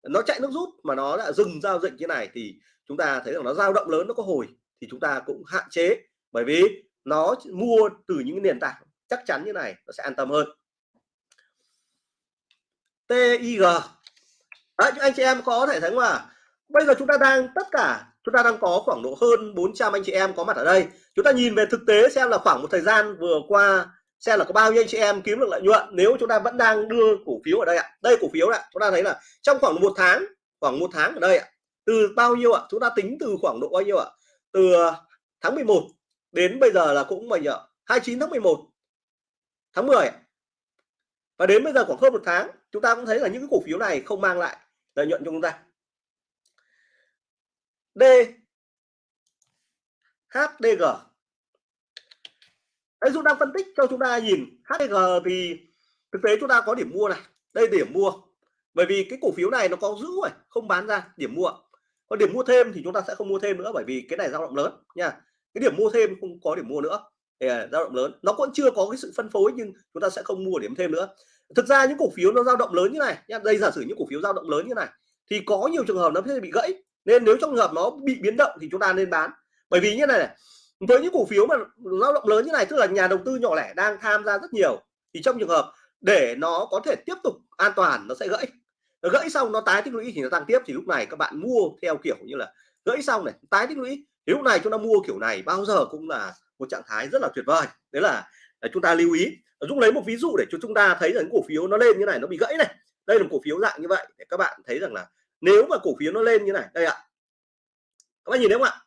nó chạy nước rút mà nó đã dừng giao dịch như này thì chúng ta thấy rằng nó dao động lớn, nó có hồi thì chúng ta cũng hạn chế. Bởi vì nó mua từ những nền tảng chắc chắn như này nó sẽ an tâm hơn. TIG Đấy, anh chị em có thể thấy mà, bây giờ chúng ta đang tất cả chúng ta đang có khoảng độ hơn 400 anh chị em có mặt ở đây. Chúng ta nhìn về thực tế xem là khoảng một thời gian vừa qua xem là có bao nhiêu anh chị em kiếm được lợi nhuận nếu chúng ta vẫn đang đưa cổ phiếu ở đây ạ. Đây cổ phiếu ạ. Chúng ta thấy là trong khoảng một tháng khoảng một tháng ở đây ạ từ bao nhiêu ạ? Chúng ta tính từ khoảng độ bao nhiêu ạ? Từ à, tháng 11 đến bây giờ là cũng bao nhiêu 29 tháng 11 tháng 10 và đến bây giờ khoảng hơn một tháng chúng ta cũng thấy là những cái cổ phiếu này không mang lại lợi nhuận cho chúng ta. D. HDG Đấy, Dũng đang phân tích cho chúng ta nhìn HDG thì thực tế chúng ta có điểm mua này. Đây điểm mua. Bởi vì cái cổ phiếu này nó có giữ rồi không bán ra điểm mua. Còn điểm mua thêm thì chúng ta sẽ không mua thêm nữa bởi vì cái này dao động lớn nha. Cái điểm mua thêm không có điểm mua nữa. À, dao động lớn. Nó cũng chưa có cái sự phân phối nhưng chúng ta sẽ không mua điểm thêm nữa. Thực ra những cổ phiếu nó dao động lớn như này nha đây giả sử những cổ phiếu dao động lớn như này thì có nhiều trường hợp nó sẽ bị gãy. Nên nếu trong trường hợp nó bị biến động thì chúng ta nên bán. Bởi vì như này, này với những cổ phiếu mà dao động lớn như này tức là nhà đầu tư nhỏ lẻ đang tham gia rất nhiều thì trong trường hợp để nó có thể tiếp tục an toàn nó sẽ gãy. Nó gãy xong nó tái tích lũy thì nó tăng tiếp. Thì lúc này các bạn mua theo kiểu như là gãy xong này tái tích lũy. Thì lúc này chúng ta mua kiểu này bao giờ cũng là một trạng thái rất là tuyệt vời. Đấy là à, chúng ta lưu ý Dũng lấy một ví dụ để cho chúng ta thấy rằng cổ phiếu nó lên như này, nó bị gãy này. Đây là một cổ phiếu dạng như vậy để các bạn thấy rằng là nếu mà cổ phiếu nó lên như này, đây ạ. Các bạn nhìn thấy không ạ?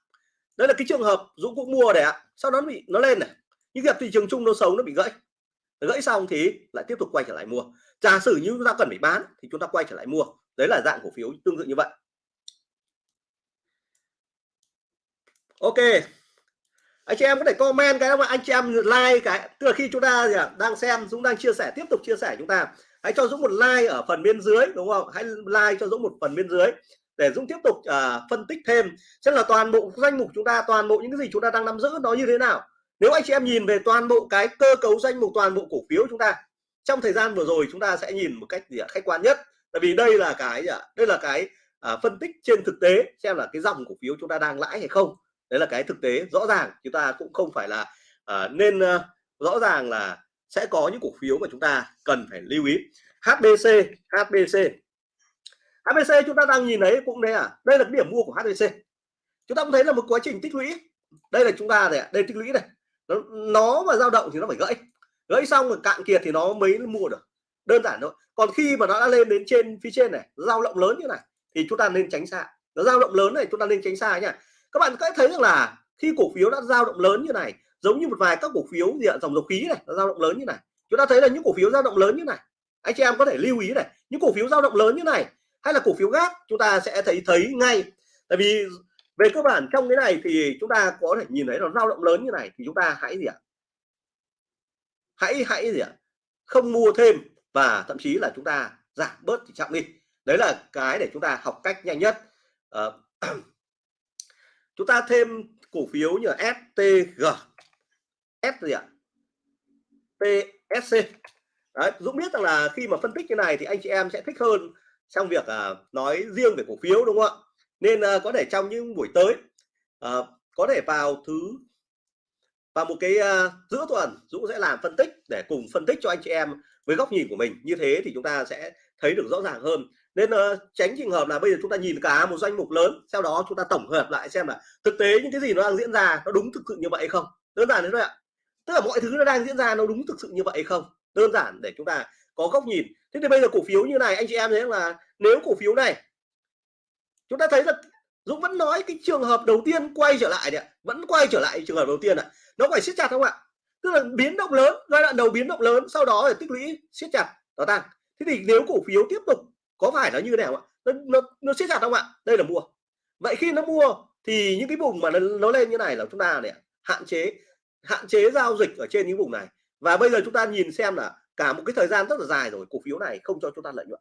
Đây là cái trường hợp Dũng cũng mua để ạ, sau đó nó bị, nó lên này. Nhưng gặp thị trường chung nó xấu, nó bị gãy. Gãy xong thì lại tiếp tục quay trở lại mua. Giả sử như chúng ta cần phải bán thì chúng ta quay trở lại mua. Đấy là dạng cổ phiếu tương tự như vậy. Ok anh chị em có thể comment cái mà anh chị em like cái. Tức là khi chúng ta gì à, đang xem Dũng đang chia sẻ tiếp tục chia sẻ chúng ta. Hãy cho Dũng một like ở phần bên dưới đúng không? Hãy like cho Dũng một phần bên dưới để Dũng tiếp tục uh, phân tích thêm xem là toàn bộ danh mục chúng ta toàn bộ những cái gì chúng ta đang nắm giữ nó như thế nào. Nếu anh chị em nhìn về toàn bộ cái cơ cấu danh mục toàn bộ cổ phiếu chúng ta trong thời gian vừa rồi chúng ta sẽ nhìn một cách gì khách quan nhất. Tại vì đây là cái đây là cái à, phân tích trên thực tế xem là cái dòng cổ phiếu chúng ta đang lãi hay không đấy là cái thực tế. Rõ ràng chúng ta cũng không phải là uh, nên uh, rõ ràng là sẽ có những cổ phiếu mà chúng ta cần phải lưu ý. HBC HBC HBC chúng ta đang nhìn thấy cũng đây à? Đây là cái điểm mua của HBC chúng ta cũng thấy là một quá trình tích lũy. Đây là chúng ta này đây tích lũy này. Nó, nó mà dao động thì nó phải gãy. Gãy xong rồi cạn kiệt thì nó mới mua được. Đơn giản thôi. Còn khi mà nó đã lên đến trên phía trên này dao động lớn như này thì chúng ta nên tránh xa. Nó dao động lớn này chúng ta nên tránh xa nhá các bạn có thấy rằng là khi cổ phiếu đã dao động lớn như này giống như một vài các cổ phiếu gì ạ dòng dầu khí này dao động lớn như này. Chúng ta thấy là những cổ phiếu dao động lớn như này. Anh chị em có thể lưu ý này những cổ phiếu dao động lớn như này hay là cổ phiếu gác chúng ta sẽ thấy thấy ngay. Tại vì về cơ bản trong cái này thì chúng ta có thể nhìn thấy nó dao động lớn như này thì chúng ta hãy gì ạ? Hãy hãy gì ạ? Không mua thêm và thậm chí là chúng ta giảm bớt tỷ trọng đi. Đấy là cái để chúng ta học cách nhanh nhất. Uh, chúng ta thêm cổ phiếu như STG S gì ạ? TSC Đấy, Dũng biết rằng là khi mà phân tích như này thì anh chị em sẽ thích hơn trong việc à, nói riêng về cổ phiếu đúng không ạ? Nên à, có thể trong những buổi tới à, có thể vào thứ vào một cái uh, giữa tuần Dũng sẽ làm phân tích để cùng phân tích cho anh chị em với góc nhìn của mình. Như thế thì chúng ta sẽ thấy được rõ ràng hơn nên uh, tránh trường hợp là bây giờ chúng ta nhìn cả một doanh mục lớn sau đó chúng ta tổng hợp lại xem là thực tế những cái gì nó đang diễn ra nó đúng thực sự như vậy không? Đơn giản thế thôi ạ. Tức là mọi thứ nó đang diễn ra nó đúng thực sự như vậy không? Đơn giản để chúng ta có góc nhìn. Thế thì bây giờ cổ phiếu như này anh chị em thấy là nếu cổ phiếu này chúng ta thấy là Dũng vẫn nói cái trường hợp đầu tiên quay trở lại đấy vẫn quay trở lại trường hợp đầu tiên ạ. Nó phải siết chặt không ạ? Tức là biến động lớn giai đoạn đầu biến động lớn sau đó là tích lũy siết chặt nó tăng. Thế thì nếu cổ phiếu tiếp tục có phải nó như thế nào ạ? Nó nó, nó siết chặt không ạ? Đây là mua. Vậy khi nó mua thì những cái vùng mà nó, nó lên như này là chúng ta này hạn chế hạn chế giao dịch ở trên những vùng này. Và bây giờ chúng ta nhìn xem là cả một cái thời gian rất là dài rồi cổ phiếu này không cho chúng ta lợi nhuận.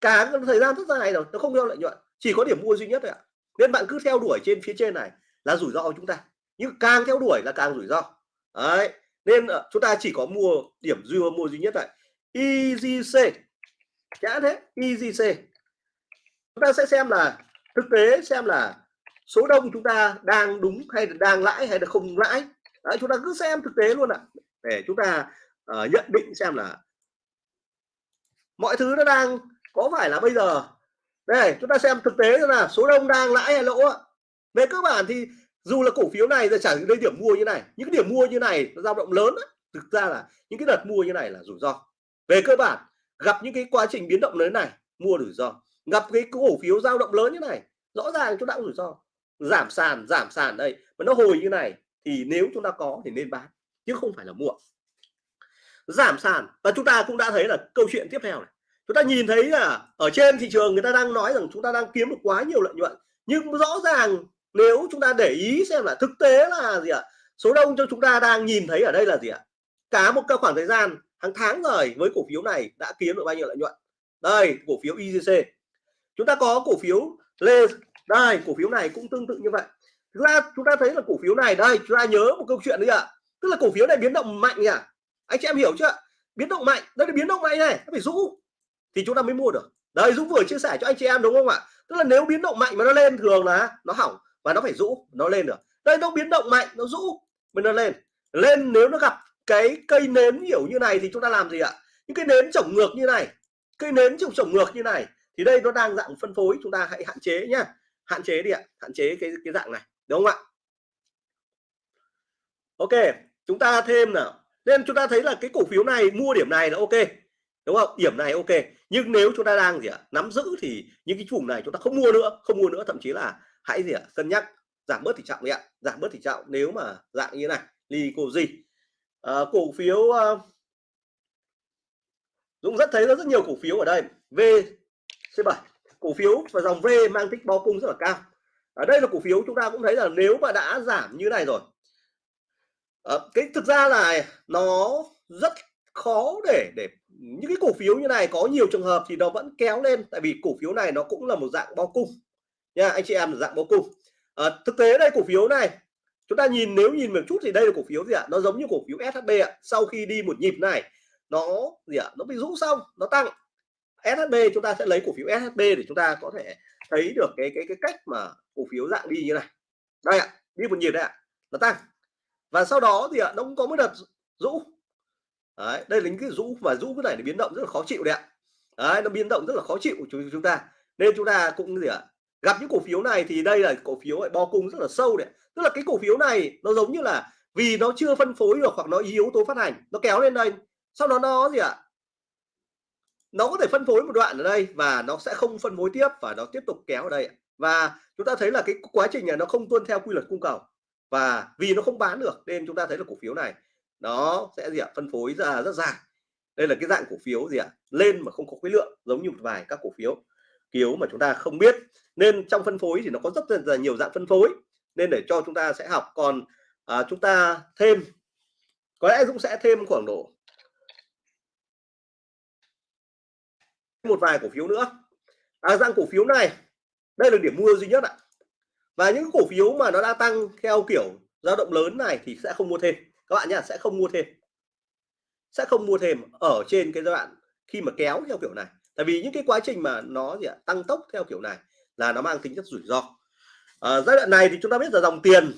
Cả cái thời gian rất dài rồi nó không cho lợi nhuận. Chỉ có điểm mua duy nhất thôi ạ. Nên bạn cứ theo đuổi trên phía trên này là rủi ro của chúng ta. Nhưng càng theo đuổi là càng rủi ro. Đấy. Nên ờ, chúng ta chỉ có mua điểm duy mua duy nhất này EGC chả thế EGC chúng ta sẽ xem là thực tế xem là số đông chúng ta đang đúng hay là đang lãi hay là không lãi. Đấy, chúng ta cứ xem thực tế luôn ạ để chúng ta uh, nhận định xem là mọi thứ nó đang có phải là bây giờ. Đây chúng ta xem thực tế là số đông đang lãi hay lỗ về cơ bản thì dù là cổ phiếu này giờ chẳng đây điểm mua như này những cái điểm mua như này nó dao động lớn đó. thực ra là những cái đợt mua như này là rủi ro. Về cơ bản gặp những cái quá trình biến động lớn này, mua rủi ro. Gặp cái cổ phiếu dao động lớn như này, rõ ràng chúng ta cũng rủi ro. Giảm sàn giảm sàn đây, mà nó hồi như này thì nếu chúng ta có thì nên bán, chứ không phải là mua. Giảm sàn, và chúng ta cũng đã thấy là câu chuyện tiếp theo này. Chúng ta nhìn thấy là ở trên thị trường người ta đang nói rằng chúng ta đang kiếm được quá nhiều lợi nhuận, nhưng rõ ràng nếu chúng ta để ý xem là thực tế là gì ạ? Số đông cho chúng ta đang nhìn thấy ở đây là gì ạ? Cả một cái khoảng thời gian hàng tháng rồi với cổ phiếu này đã kiếm được bao nhiêu lợi nhuận? Đây, cổ phiếu IGC chúng ta có cổ phiếu lê, đây, cổ phiếu này cũng tương tự như vậy. Thực ra chúng ta thấy là cổ phiếu này, đây, chúng ta nhớ một câu chuyện đấy ạ. Tức là cổ phiếu này biến động mạnh nhỉ? Anh chị em hiểu chưa? Biến động mạnh, đây là biến động mạnh này, nó phải rũ thì chúng ta mới mua được. Đây, dũng vừa chia sẻ cho anh chị em đúng không ạ? Tức là nếu biến động mạnh mà nó lên thường là nó hỏng và nó phải rũ, nó lên được. Đây, nó biến động mạnh, nó rũ, mới nó lên. Lên nếu nó gặp cái cây nến hiểu như này thì chúng ta làm gì ạ? Những cái nến trồng ngược như này, cây nến trồng trồng ngược như này thì đây nó đang dạng phân phối, chúng ta hãy hạn chế nhá. Hạn chế đi ạ, hạn chế cái cái dạng này, đúng không ạ? Ok, chúng ta thêm nào. Nên chúng ta thấy là cái cổ phiếu này, mua điểm này là ok, đúng không? Điểm này ok, nhưng nếu chúng ta đang gì ạ, nắm giữ thì những cái vùng này chúng ta không mua nữa, không mua nữa, thậm chí là hãy gì ạ, cân nhắc, giảm bớt tỷ trọng đi ạ, giảm bớt tỷ trọng nếu mà dạng như này ly cô gì à, cổ phiếu à, Dũng rất thấy rất nhiều cổ phiếu ở đây. VC7 cổ phiếu và dòng V mang tích bao cung rất là cao. Ở đây là cổ phiếu chúng ta cũng thấy là nếu mà đã giảm như này rồi à, cái thực ra là nó rất khó để để những cái cổ phiếu như này có nhiều trường hợp thì nó vẫn kéo lên tại vì cổ phiếu này nó cũng là một dạng bao cung nha anh chị em là dạng bao cung. À, thực tế đây cổ phiếu này chúng ta nhìn nếu nhìn một chút thì đây là cổ phiếu gì ạ? Nó giống như cổ phiếu SHB ạ. Sau khi đi một nhịp này nó gì ạ? Nó bị rũ xong nó tăng. SHB chúng ta sẽ lấy cổ phiếu SHB để chúng ta có thể thấy được cái cái cái cách mà cổ phiếu dạng đi như này. Đây ạ đi một nhịp đây ạ nó tăng. Và sau đó thì ạ nó cũng có một đợt rũ. Đấy, đây là những cái rũ và rũ cái này để biến động rất là khó chịu đấy ạ. Đấy, nó biến động rất là khó chịu của chúng chúng ta. Nên chúng ta cũng gì ạ? Gặp những cổ phiếu này thì đây là cổ phiếu lại bo cung rất là sâu đấy tức là cái cổ phiếu này nó giống như là vì nó chưa phân phối được hoặc nó yếu tố phát hành, nó kéo lên đây. Sau đó nó gì ạ? Nó có thể phân phối một đoạn ở đây và nó sẽ không phân phối tiếp và nó tiếp tục kéo ở đây và chúng ta thấy là cái quá trình này nó không tuân theo quy luật cung cầu. Và vì nó không bán được nên chúng ta thấy là cổ phiếu này nó sẽ gì ạ? Phân phối ra rất dài. Đây là cái dạng cổ phiếu gì ạ? Lên mà không có khối lượng, giống như một vài các cổ phiếu kiếu mà chúng ta không biết. Nên trong phân phối thì nó có rất là nhiều dạng phân phối nên để cho chúng ta sẽ học. Còn à, chúng ta thêm có lẽ Dũng sẽ thêm khoảng độ một vài cổ phiếu nữa. À, dạng cổ phiếu này đây là điểm mua duy nhất ạ. Và những cổ phiếu mà nó đã tăng theo kiểu dao động lớn này thì sẽ không mua thêm. Các bạn nhá sẽ không mua thêm. Sẽ không mua thêm ở trên cái giai đoạn khi mà kéo theo kiểu này. Tại vì những cái quá trình mà nó gì ạ tăng tốc theo kiểu này là nó mang tính chất rủi ro à, giai đoạn này thì chúng ta biết là dòng tiền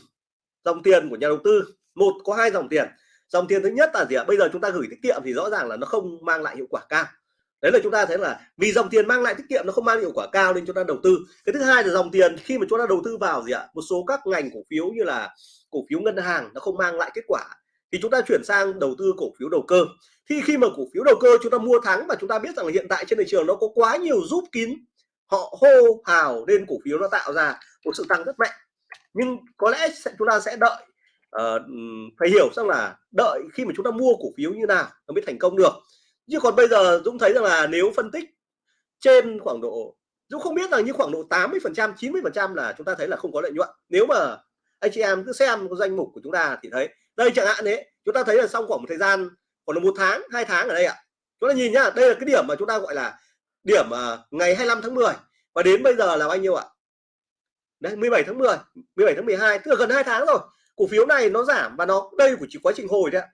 dòng tiền của nhà đầu tư một có hai dòng tiền. Dòng tiền thứ nhất là gì ạ? Bây giờ chúng ta gửi tiết kiệm thì rõ ràng là nó không mang lại hiệu quả cao. Đấy là chúng ta thấy là vì dòng tiền mang lại tiết kiệm nó không mang hiệu quả cao nên chúng ta đầu tư. Cái thứ hai là dòng tiền khi mà chúng ta đầu tư vào gì ạ? Một số các ngành cổ phiếu như là cổ phiếu ngân hàng nó không mang lại kết quả. Thì chúng ta chuyển sang đầu tư cổ phiếu đầu cơ. Thì khi mà cổ phiếu đầu cơ chúng ta mua thắng và chúng ta biết rằng là hiện tại trên thị trường nó có quá nhiều giúp kín họ hô hào lên cổ phiếu nó tạo ra một sự tăng rất mạnh. Nhưng có lẽ sẽ, chúng ta sẽ đợi uh, phải hiểu rằng là đợi khi mà chúng ta mua cổ phiếu như nào nó mới thành công được. Chứ còn bây giờ Dũng thấy rằng là nếu phân tích trên khoảng độ Dũng không biết là như khoảng độ 80 phần trăm 90 phần trăm là chúng ta thấy là không có lợi nhuận. Nếu mà anh chị em cứ xem danh mục của chúng ta thì thấy đây chẳng hạn đấy chúng ta thấy là xong khoảng một thời gian còn một tháng hai tháng ở đây ạ. Chúng ta nhìn nhá đây là cái điểm mà chúng ta gọi là điểm uh, ngày 25 tháng 10 và đến bây giờ là bao nhiêu ạ? Đấy 17 tháng 10 17 tháng 12 tức là gần hai tháng rồi. Cổ phiếu này nó giảm và nó đây của chỉ quá trình hồi đấy ạ.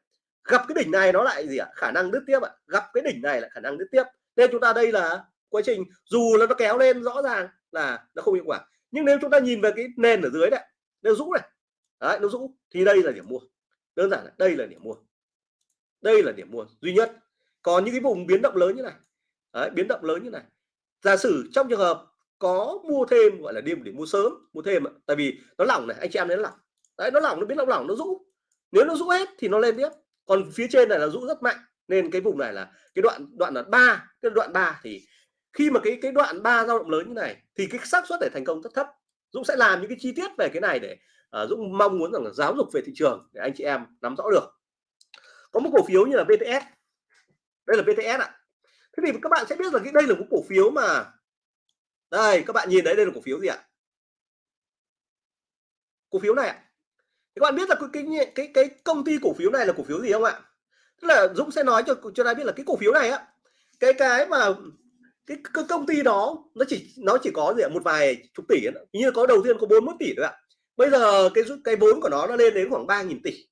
Gặp cái đỉnh này nó lại gì ạ? Khả năng đứt tiếp ạ. Gặp cái đỉnh này là khả năng đứt tiếp. Nên chúng ta đây là quá trình dù là nó kéo lên rõ ràng là nó không hiệu quả. Nhưng nếu chúng ta nhìn về cái nền ở dưới đấy nó rũ này đấy, nó rũ thì đây là điểm mua. Đơn giản là đây là điểm mua. Đây là điểm mua duy nhất. Còn những cái vùng biến động lớn như này đấy, biến động lớn như này. Giả sử trong trường hợp có mua thêm gọi là đêm để mua sớm mua thêm ạ. Tại vì nó lỏng này anh chị em đến lỏng. Đấy nó lỏng nó biến lỏng lỏng nó rũ. Nếu nó rũ hết thì nó lên tiếp. Còn phía trên này là rũ rất mạnh nên cái vùng này là cái đoạn đoạn là ba cái đoạn ba thì khi mà cái cái đoạn ba dao động lớn như này thì cái xác suất để thành công rất thấp. Dũng sẽ làm những cái chi tiết về cái này để uh, Dũng mong muốn rằng là giáo dục về thị trường để anh chị em nắm rõ được. Có một cổ phiếu như là BTS đây là BTS ạ. Thế thì các bạn sẽ biết là cái đây là một cổ phiếu mà đây các bạn nhìn đấy đây là cổ phiếu gì ạ? Cổ phiếu này ạ? Các bạn biết là cái, cái cái cái công ty cổ phiếu này là cổ phiếu gì không ạ? Tức là Dũng sẽ nói cho cho ta biết là cái cổ phiếu này á cái cái mà cái, cái công ty đó nó chỉ nó chỉ có gì ạ? Một vài chục tỷ như có đầu tiên có 41 tỷ thôi ạ. Bây giờ cái cái vốn của nó nó lên đến khoảng 3.000 tỷ.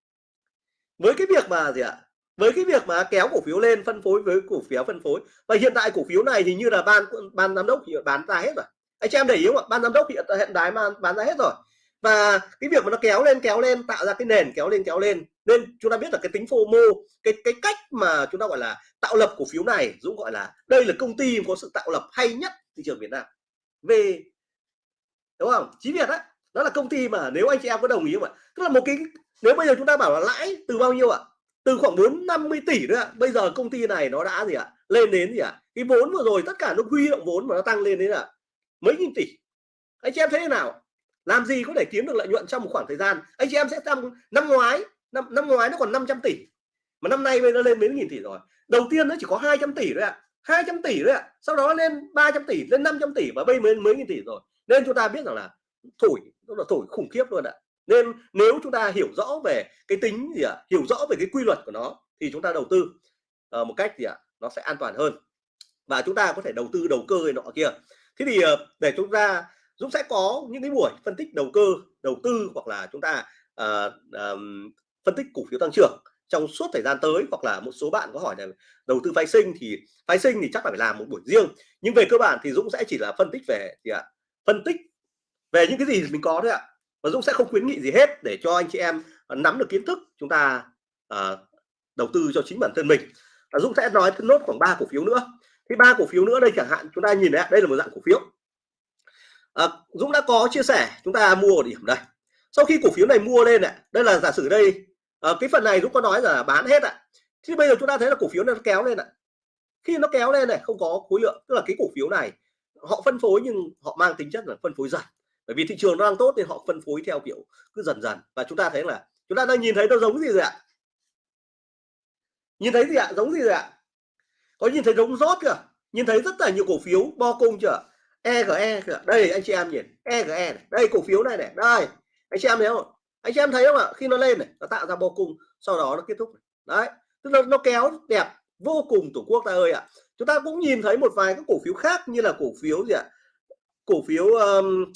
Với cái việc mà gì ạ? Với cái việc mà kéo cổ phiếu lên, phân phối với cổ phiếu phân phối. Và hiện tại cổ phiếu này thì như là ban ban giám đốc hiện bán ra hết rồi. Anh chị em để ý không ạ? Ban giám đốc hiện hiện đái mà bán ra hết rồi. Và cái việc mà nó kéo lên kéo lên, tạo ra cái nền kéo lên kéo lên. Nên chúng ta biết là cái tính FOMO, cái cái cách mà chúng ta gọi là tạo lập cổ phiếu này Dũng gọi là đây là công ty có sự tạo lập hay nhất thị trường Việt Nam. Về đúng không? Chí Việt á, đó là công ty mà nếu anh chị em có đồng ý không ạ? Tức là một cái, nếu bây giờ chúng ta bảo là lãi từ bao nhiêu ạ? Từ khoảng 4 50 tỷ nữa bây giờ công ty này nó đã gì ạ? Lên đến gì ạ? Cái vốn vừa rồi tất cả nó huy động vốn mà nó tăng lên đến là mấy nghìn tỷ. Anh chị em thấy thế nào? Làm gì có thể kiếm được lợi nhuận trong một khoảng thời gian? Anh chị em sẽ tăng năm ngoái, năm năm ngoái nó còn 500 tỷ. Mà năm nay bây lên mấy nghìn tỷ rồi. Đầu tiên nó chỉ có 200 tỷ thôi ạ. à. 200 tỷ thôi ạ. À. sau đó lên 300 tỷ, lên 500 tỷ và bây mới mấy nghìn tỷ rồi. Nên chúng ta biết rằng là thổi, nó là thổi khủng khiếp luôn ạ. à nên nếu chúng ta hiểu rõ về cái tính gì ạ à, hiểu rõ về cái quy luật của nó thì chúng ta đầu tư uh, một cách gì ạ à, nó sẽ an toàn hơn. Và chúng ta có thể đầu tư đầu cơ nọ kia. Thế thì uh, để chúng ta Dũng sẽ có những cái buổi phân tích đầu cơ đầu tư hoặc là chúng ta uh, um, phân tích cổ phiếu tăng trưởng trong suốt thời gian tới hoặc là một số bạn có hỏi là đầu tư phái sinh thì phái sinh thì chắc là phải làm một buổi riêng. Nhưng về cơ bản thì Dũng sẽ chỉ là phân tích về gì ạ phân tích về những cái gì mình có thôi ạ và Dũng sẽ không khuyến nghị gì hết để cho anh chị em nắm được kiến thức chúng ta uh, đầu tư cho chính bản thân mình. Và Dũng sẽ nói nốt khoảng ba cổ phiếu nữa. Thì ba cổ phiếu nữa đây chẳng hạn chúng ta nhìn đấy đây là một dạng cổ phiếu. À, Dũng đã có chia sẻ chúng ta mua ở điểm đây. Sau khi cổ phiếu này mua lên này đây là giả sử đây à, cái phần này Dũng có nói là bán hết ạ. Thì bây giờ chúng ta thấy là cổ phiếu này nó kéo lên ạ. Khi nó kéo lên này không có khối lượng tức là cái cổ phiếu này họ phân phối nhưng họ mang tính chất là phân phối dần bởi vì thị trường nó đang tốt nên họ phân phối theo kiểu cứ dần dần. Và chúng ta thấy là chúng ta đang nhìn thấy nó giống gì rồi ạ? Nhìn thấy gì ạ? Giống gì rồi ạ? Có nhìn thấy giống rót kìa nhìn thấy rất là nhiều cổ phiếu bo cung chưa? EGE kìa. Đây anh chị em nhìn. EGE này. đây cổ phiếu này này. Đây anh chị em thấy không? Anh chị em thấy không ạ? Khi nó lên này nó tạo ra bo cung sau đó nó kết thúc đấy tức là nó kéo đẹp vô cùng tổ quốc ta ơi ạ. Chúng ta cũng nhìn thấy một vài các cổ phiếu khác như là cổ phiếu gì ạ? Cổ phiếu um,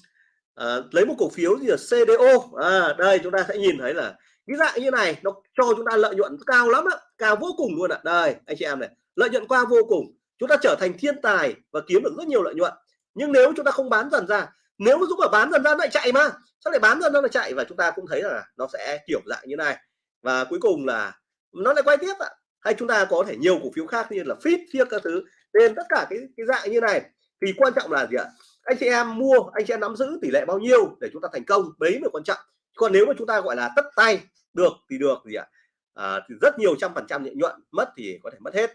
à, lấy một cổ phiếu gì là CDO à, đây chúng ta sẽ nhìn thấy là cái dạng như này nó cho chúng ta lợi nhuận cao lắm ạ cao vô cùng luôn ạ. Đây anh chị em này lợi nhuận qua vô cùng. Chúng ta trở thành thiên tài và kiếm được rất nhiều lợi nhuận. Nhưng nếu chúng ta không bán dần ra nếu Dũng mà bán dần ra lại chạy mà sao lại bán dần ra lại chạy? Và chúng ta cũng thấy là nó sẽ kiểu dạng như này. Và cuối cùng là nó lại quay tiếp ạ. Hay chúng ta có thể nhiều cổ phiếu khác như là fit phiếc các thứ. Nên tất cả cái cái dạng như này thì quan trọng là gì ạ? Anh chị em mua anh chị em nắm giữ tỷ lệ bao nhiêu để chúng ta thành công đấy mới quan trọng. Còn nếu mà chúng ta gọi là tất tay được thì được gì ạ? À, thì rất nhiều trăm phần trăm lợi nhuận mất thì có thể mất hết.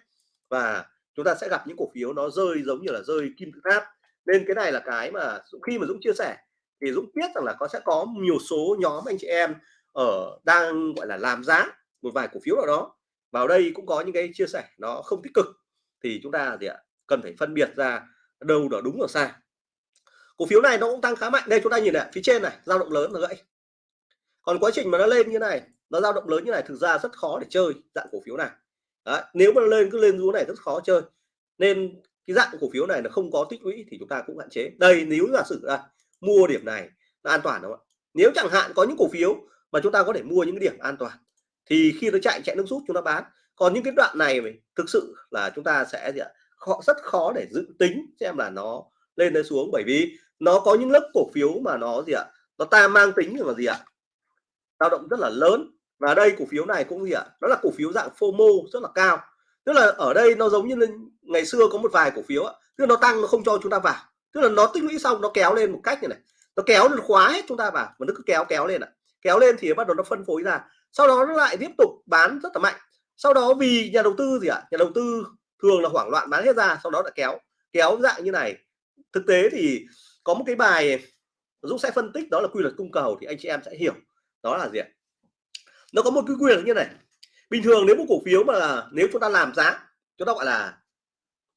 Và chúng ta sẽ gặp những cổ phiếu nó rơi giống như là rơi kim tự tháp. Nên cái này là cái mà khi mà Dũng chia sẻ thì Dũng biết rằng là có sẽ có nhiều số nhóm anh chị em ở đang gọi là làm giá một vài cổ phiếu nào đó. Vào đây cũng có những cái chia sẻ nó không tích cực. Thì chúng ta gì ạ? Cần phải phân biệt ra đâu là đúng ở sai cổ phiếu này nó cũng tăng khá mạnh. Đây chúng ta nhìn này phía trên này dao động lớn là gãy. Còn quá trình mà nó lên như này nó dao động lớn như này thực ra rất khó để chơi dạng cổ phiếu này. Đấy, nếu mà nó lên cứ lên xuống này rất khó chơi. Nên cái dạng cổ phiếu này là không có tích lũy thì chúng ta cũng hạn chế. Đây nếu giả sử đây, mua điểm này là an toàn đúng không ạ? Nếu chẳng hạn có những cổ phiếu mà chúng ta có thể mua những cái điểm an toàn thì khi nó chạy chạy nước rút chúng ta bán. Còn những cái đoạn này thực sự là chúng ta sẽ gì ạ? Họ rất khó để dự tính xem là nó lên lên xuống. Bởi vì nó có những lớp cổ phiếu mà nó gì ạ? Nó ta mang tính là gì ạ? Dao động rất là lớn. Và đây cổ phiếu này cũng gì ạ? Đó là cổ phiếu dạng FOMO rất là cao. Tức là ở đây nó giống như ngày xưa có một vài cổ phiếu tức là nó tăng nó không cho chúng ta vào. Tức là nó tích lũy xong nó kéo lên một cách như này. Nó kéo nó khóa hết chúng ta vào. Và nó cứ kéo kéo lên ạ. Kéo lên thì bắt đầu nó phân phối ra. Sau đó nó lại tiếp tục bán rất là mạnh. Sau đó vì nhà đầu tư gì ạ? Nhà đầu tư thường là hoảng loạn bán hết ra, sau đó lại kéo. Kéo dạng như này. Thực tế thì có một cái bài Dũng sẽ phân tích đó là quy luật cung cầu thì anh chị em sẽ hiểu. Đó là gì ạ? Nó có một cái quy luật như này. Bình thường nếu một cổ phiếu mà là nếu chúng ta làm giá chúng ta gọi là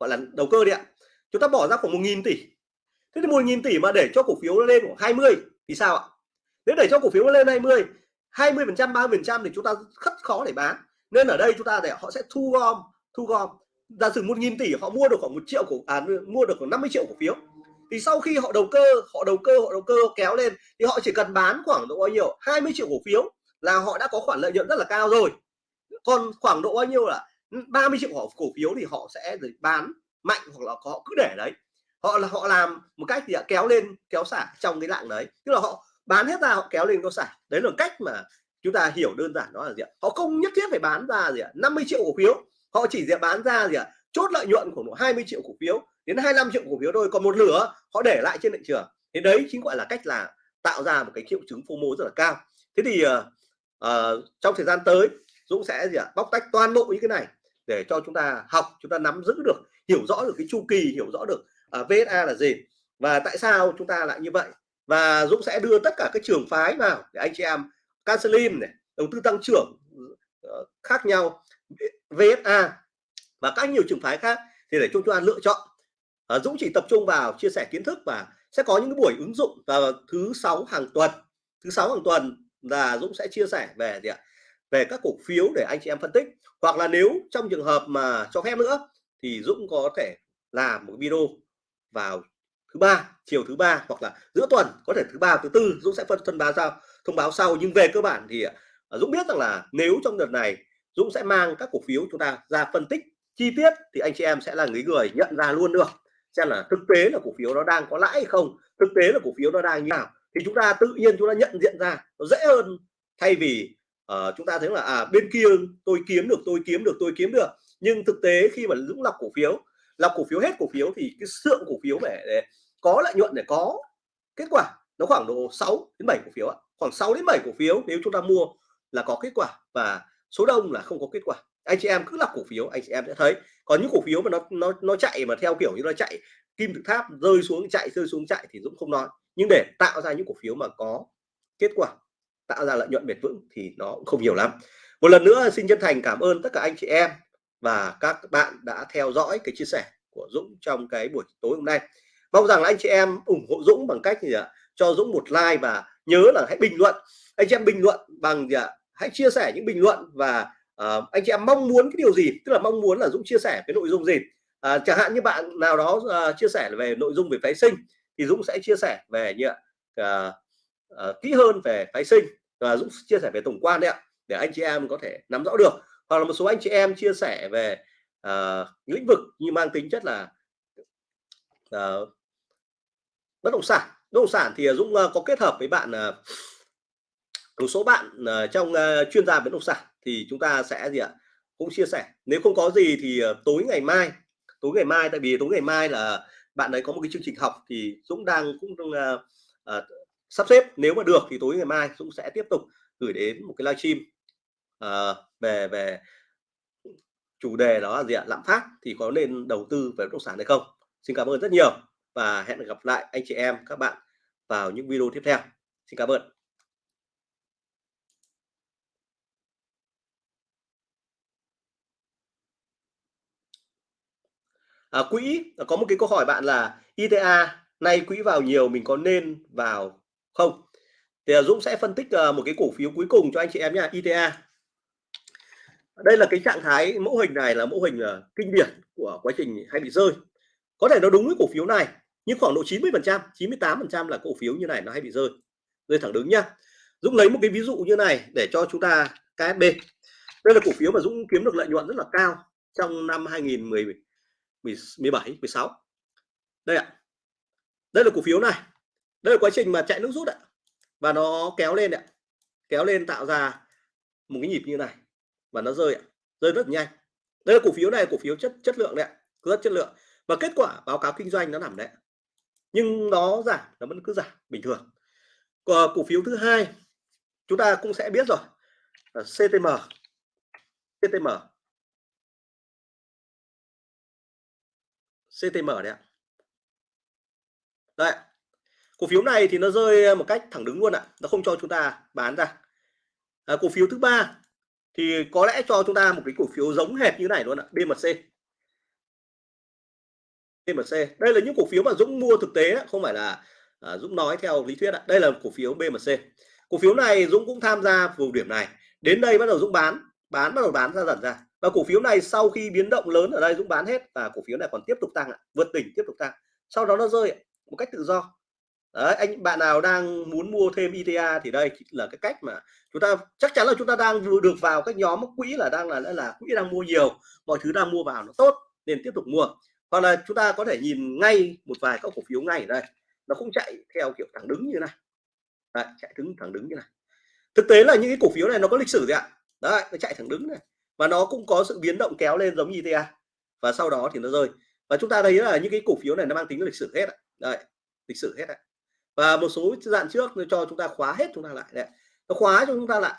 gọi là đầu cơ đi ạ. Chúng ta bỏ ra khoảng một nghìn tỷ. Thế thì một nghìn tỷ mà để cho cổ phiếu nó lên khoảng 20 thì sao ạ? Nếu để cho cổ phiếu nó lên 20 20 phần trăm 30 phần trăm thì chúng ta rất khó để bán. Nên ở đây chúng ta để họ sẽ thu gom thu gom. Giả sử một nghìn tỷ họ mua được khoảng một triệu cổ à, mua được khoảng 50 triệu cổ phiếu thì sau khi họ đầu cơ, họ đầu cơ, họ đầu cơ kéo lên, thì họ chỉ cần bán khoảng độ bao nhiêu? 20 triệu cổ phiếu là họ đã có khoản lợi nhuận rất là cao rồi. Còn khoảng độ bao nhiêu là 30 triệu cổ phiếu thì họ sẽ bán mạnh hoặc là họ cứ để đấy. Họ là, họ làm một cách thì kéo lên, kéo xả trong cái lạng đấy. Tức là họ bán hết ra, họ kéo lên, kéo xả. Đấy là cách mà chúng ta hiểu đơn giản đó là gì ạ? Họ không nhất thiết phải bán ra gì ạ? 50 triệu cổ phiếu. Họ chỉ sẽ bán ra gì ạ? Chốt lợi nhuận của 20 triệu cổ phiếu đến 25 triệu cổ phiếu thôi còn một nửa họ để lại trên thị trường. Thế đấy chính gọi là cách là tạo ra một cái triệu chứng FOMO rất là cao. Thế thì uh, uh, trong thời gian tới Dũng sẽ gì ạ? Bóc tách toàn bộ những cái này để cho chúng ta học chúng ta nắm giữ được hiểu rõ được cái chu kỳ hiểu rõ được ờ, uh, VSA là gì và tại sao chúng ta lại như vậy. Và Dũng sẽ đưa tất cả các trường phái vào để anh chị em Cancelim này đầu tư tăng trưởng uh, khác nhau. VSA và các nhiều trường phái khác thì để chúng ta lựa chọn. À, Dũng chỉ tập trung vào chia sẻ kiến thức và sẽ có những cái buổi ứng dụng vào thứ sáu hàng tuần. Thứ sáu hàng tuần là Dũng sẽ chia sẻ về gì ạ? Về các cổ phiếu để anh chị em phân tích. Hoặc là nếu trong trường hợp mà cho phép nữa thì Dũng có thể làm một video vào thứ ba chiều thứ ba hoặc là giữa tuần có thể thứ ba thứ tư Dũng sẽ phân thông báo sau thông báo sau. Nhưng về cơ bản thì ờ, Dũng biết rằng là nếu trong đợt này Dũng sẽ mang các cổ phiếu chúng ta ra phân tích chi tiết thì anh chị em sẽ là người người nhận ra luôn được xem là thực tế là cổ phiếu nó đang có lãi hay không thực tế là cổ phiếu nó đang như nào. Thì chúng ta tự nhiên chúng ta nhận diện ra nó dễ hơn. Thay vì uh, chúng ta thấy là à bên kia tôi kiếm được tôi kiếm được tôi kiếm được. Nhưng thực tế khi mà dũng lọc cổ phiếu lọc cổ phiếu hết cổ phiếu thì cái lượng cổ phiếu để, để có lợi nhuận để có kết quả nó khoảng độ 6 đến 7 cổ phiếu ạ. Khoảng 6 đến 7 cổ phiếu nếu chúng ta mua là có kết quả và số đông là không có kết quả anh chị em cứ lọc cổ phiếu, anh chị em sẽ thấy. Có những cổ phiếu mà nó nó nó chạy mà theo kiểu như nó chạy kim tự tháp, rơi xuống, chạy, rơi xuống, chạy thì Dũng không nói. Nhưng để tạo ra những cổ phiếu mà có kết quả, tạo ra lợi nhuận bền vững thì nó cũng không nhiều lắm. Một lần nữa xin chân thành cảm ơn tất cả anh chị em và các bạn đã theo dõi cái chia sẻ của Dũng trong cái buổi tối hôm nay. Mong rằng là anh chị em ủng hộ Dũng bằng cách gì ạ? Cho Dũng một like và nhớ là hãy bình luận. Anh chị em bình luận bằng gì ạ? Hãy chia sẻ những bình luận và uh, anh chị em mong muốn cái điều gì? Tức là mong muốn là Dũng chia sẻ cái nội dung gì? Uh, chẳng hạn như bạn nào đó uh, chia sẻ về nội dung về phái sinh thì Dũng sẽ chia sẻ về như uh, uh, kỹ hơn về phái sinh và Dũng chia sẻ về tổng quan đấy ạ để anh chị em có thể nắm rõ được. Hoặc là một số anh chị em chia sẻ về uh, lĩnh vực như mang tính chất là uh, bất động sản. Bất động sản thì Dũng uh, có kết hợp với bạn uh, một số bạn uh, trong uh, chuyên gia bất động sản thì chúng ta sẽ gì ạ? Cũng chia sẻ. Nếu không có gì thì ờ, tối ngày mai tối ngày mai tại vì tối ngày mai là bạn ấy có một cái chương trình học thì Dũng đang cũng uh, uh, sắp xếp. Nếu mà được thì tối ngày mai Dũng sẽ tiếp tục gửi đến một cái livestream uh, về về chủ đề đó là gì ạ? Lạm phát. Thì có nên đầu tư về bất động sản hay không? Xin cảm ơn rất nhiều và hẹn gặp lại anh chị em các bạn vào những video tiếp theo. Xin cảm ơn. À, quỹ à, có một cái câu hỏi bạn là ITA nay quỹ vào nhiều mình có nên vào không? Thì à, Dũng sẽ phân tích à, một cái cổ phiếu cuối cùng cho anh chị em nha ITA đây là cái trạng thái mẫu hình này là mẫu hình kinh điển của quá trình hay bị rơi. Có thể nó đúng với cổ phiếu này nhưng khoảng độ 90 phần trăm 98 phần trăm là cổ phiếu như này nó hay bị rơi. Rơi thẳng đứng nhá. Dũng lấy một cái ví dụ như này để cho chúng ta KSB đây là cổ phiếu mà Dũng kiếm được lợi nhuận rất là cao trong năm 2017 16 đây ạ. Đây là cổ phiếu này. Đây là quá trình mà chạy nước rút ạ. Và nó kéo lên ạ. Kéo lên tạo ra một cái nhịp như này. Và nó rơi ạ. Rơi rất nhanh. Đây là cổ phiếu này, cổ phiếu chất chất lượng đấy ạ. Rất chất lượng. Và kết quả báo cáo kinh doanh nó nằm đấy nhưng nó giảm, nó vẫn cứ giảm bình thường. Còn cổ phiếu thứ hai, chúng ta cũng sẽ biết rồi. Ờ, CTM CTM CTM đấy ạ. Đấy cổ phiếu này thì nó rơi ờ, một cách thẳng đứng luôn ạ nó không cho chúng ta bán ra. À, cổ phiếu thứ ba thì có lẽ cho chúng ta một cái cổ phiếu giống hệt như này luôn ạ BMC BMC đây là những cổ phiếu mà Dũng mua thực tế không phải là à, Dũng nói theo lý thuyết ạ đây là cổ phiếu BMC cổ phiếu này Dũng cũng tham gia vùng điểm này đến đây bắt đầu Dũng bán bán bắt đầu bán ra dần ra và cổ phiếu này sau khi biến động lớn ở đây Dũng bán hết và cổ phiếu này còn tiếp tục tăng ạ vượt đỉnh tiếp tục tăng. Sau đó nó rơi một cách tự do. Đấy, anh bạn nào đang muốn mua thêm ITA thì đây là cái cách mà chúng ta chắc chắn là chúng ta đang được vào các nhóm quỹ là đang là là quỹ đang mua nhiều mọi thứ đang mua vào nó tốt nên tiếp tục mua. Hoặc là chúng ta có thể nhìn ngay một vài các cổ phiếu ngay ở đây nó không chạy theo kiểu thẳng đứng như này. Đấy, chạy đứng thẳng đứng như này. Thực tế là những cái cổ phiếu này nó có lịch sử gì ạ? Đấy nó chạy thẳng đứng này và nó cũng có sự biến động kéo lên giống như ITA và sau đó thì nó rơi. Và chúng ta thấy là những cái cổ phiếu này nó mang tính lịch sử hết đấy, lịch sử hết đấy và một số dạng trước nó cho chúng ta khóa hết chúng ta lại đấy nó khóa cho chúng ta lại.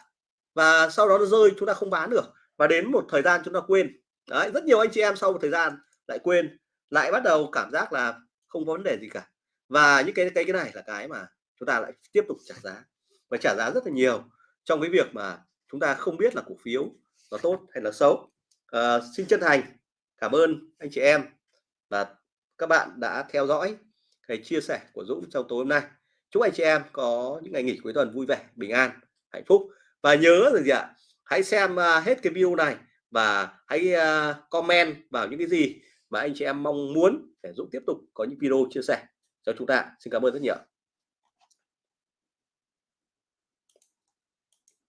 Và sau đó nó rơi, chúng ta không bán được. Và đến một thời gian chúng ta quên. Đấy, rất nhiều anh chị em sau một thời gian lại quên, lại bắt đầu cảm giác là không có vấn đề gì cả. Và những cái cái cái này là cái mà chúng ta lại tiếp tục trả giá. Và trả giá rất là nhiều trong cái việc mà chúng ta không biết là cổ phiếu nó tốt hay là xấu. À, xin chân thành cảm ơn anh chị em và các bạn đã theo dõi cái chia sẻ của Dũng trong tối hôm nay. Chúc anh chị em có những ngày nghỉ cuối tuần vui vẻ bình an hạnh phúc. Và nhớ rằng gì ạ? Hãy xem à, hết cái video này và hãy à, comment vào những cái gì mà anh chị em mong muốn để Dũng tiếp tục có những video chia sẻ cho chúng ta. Xin cảm ơn rất nhiều.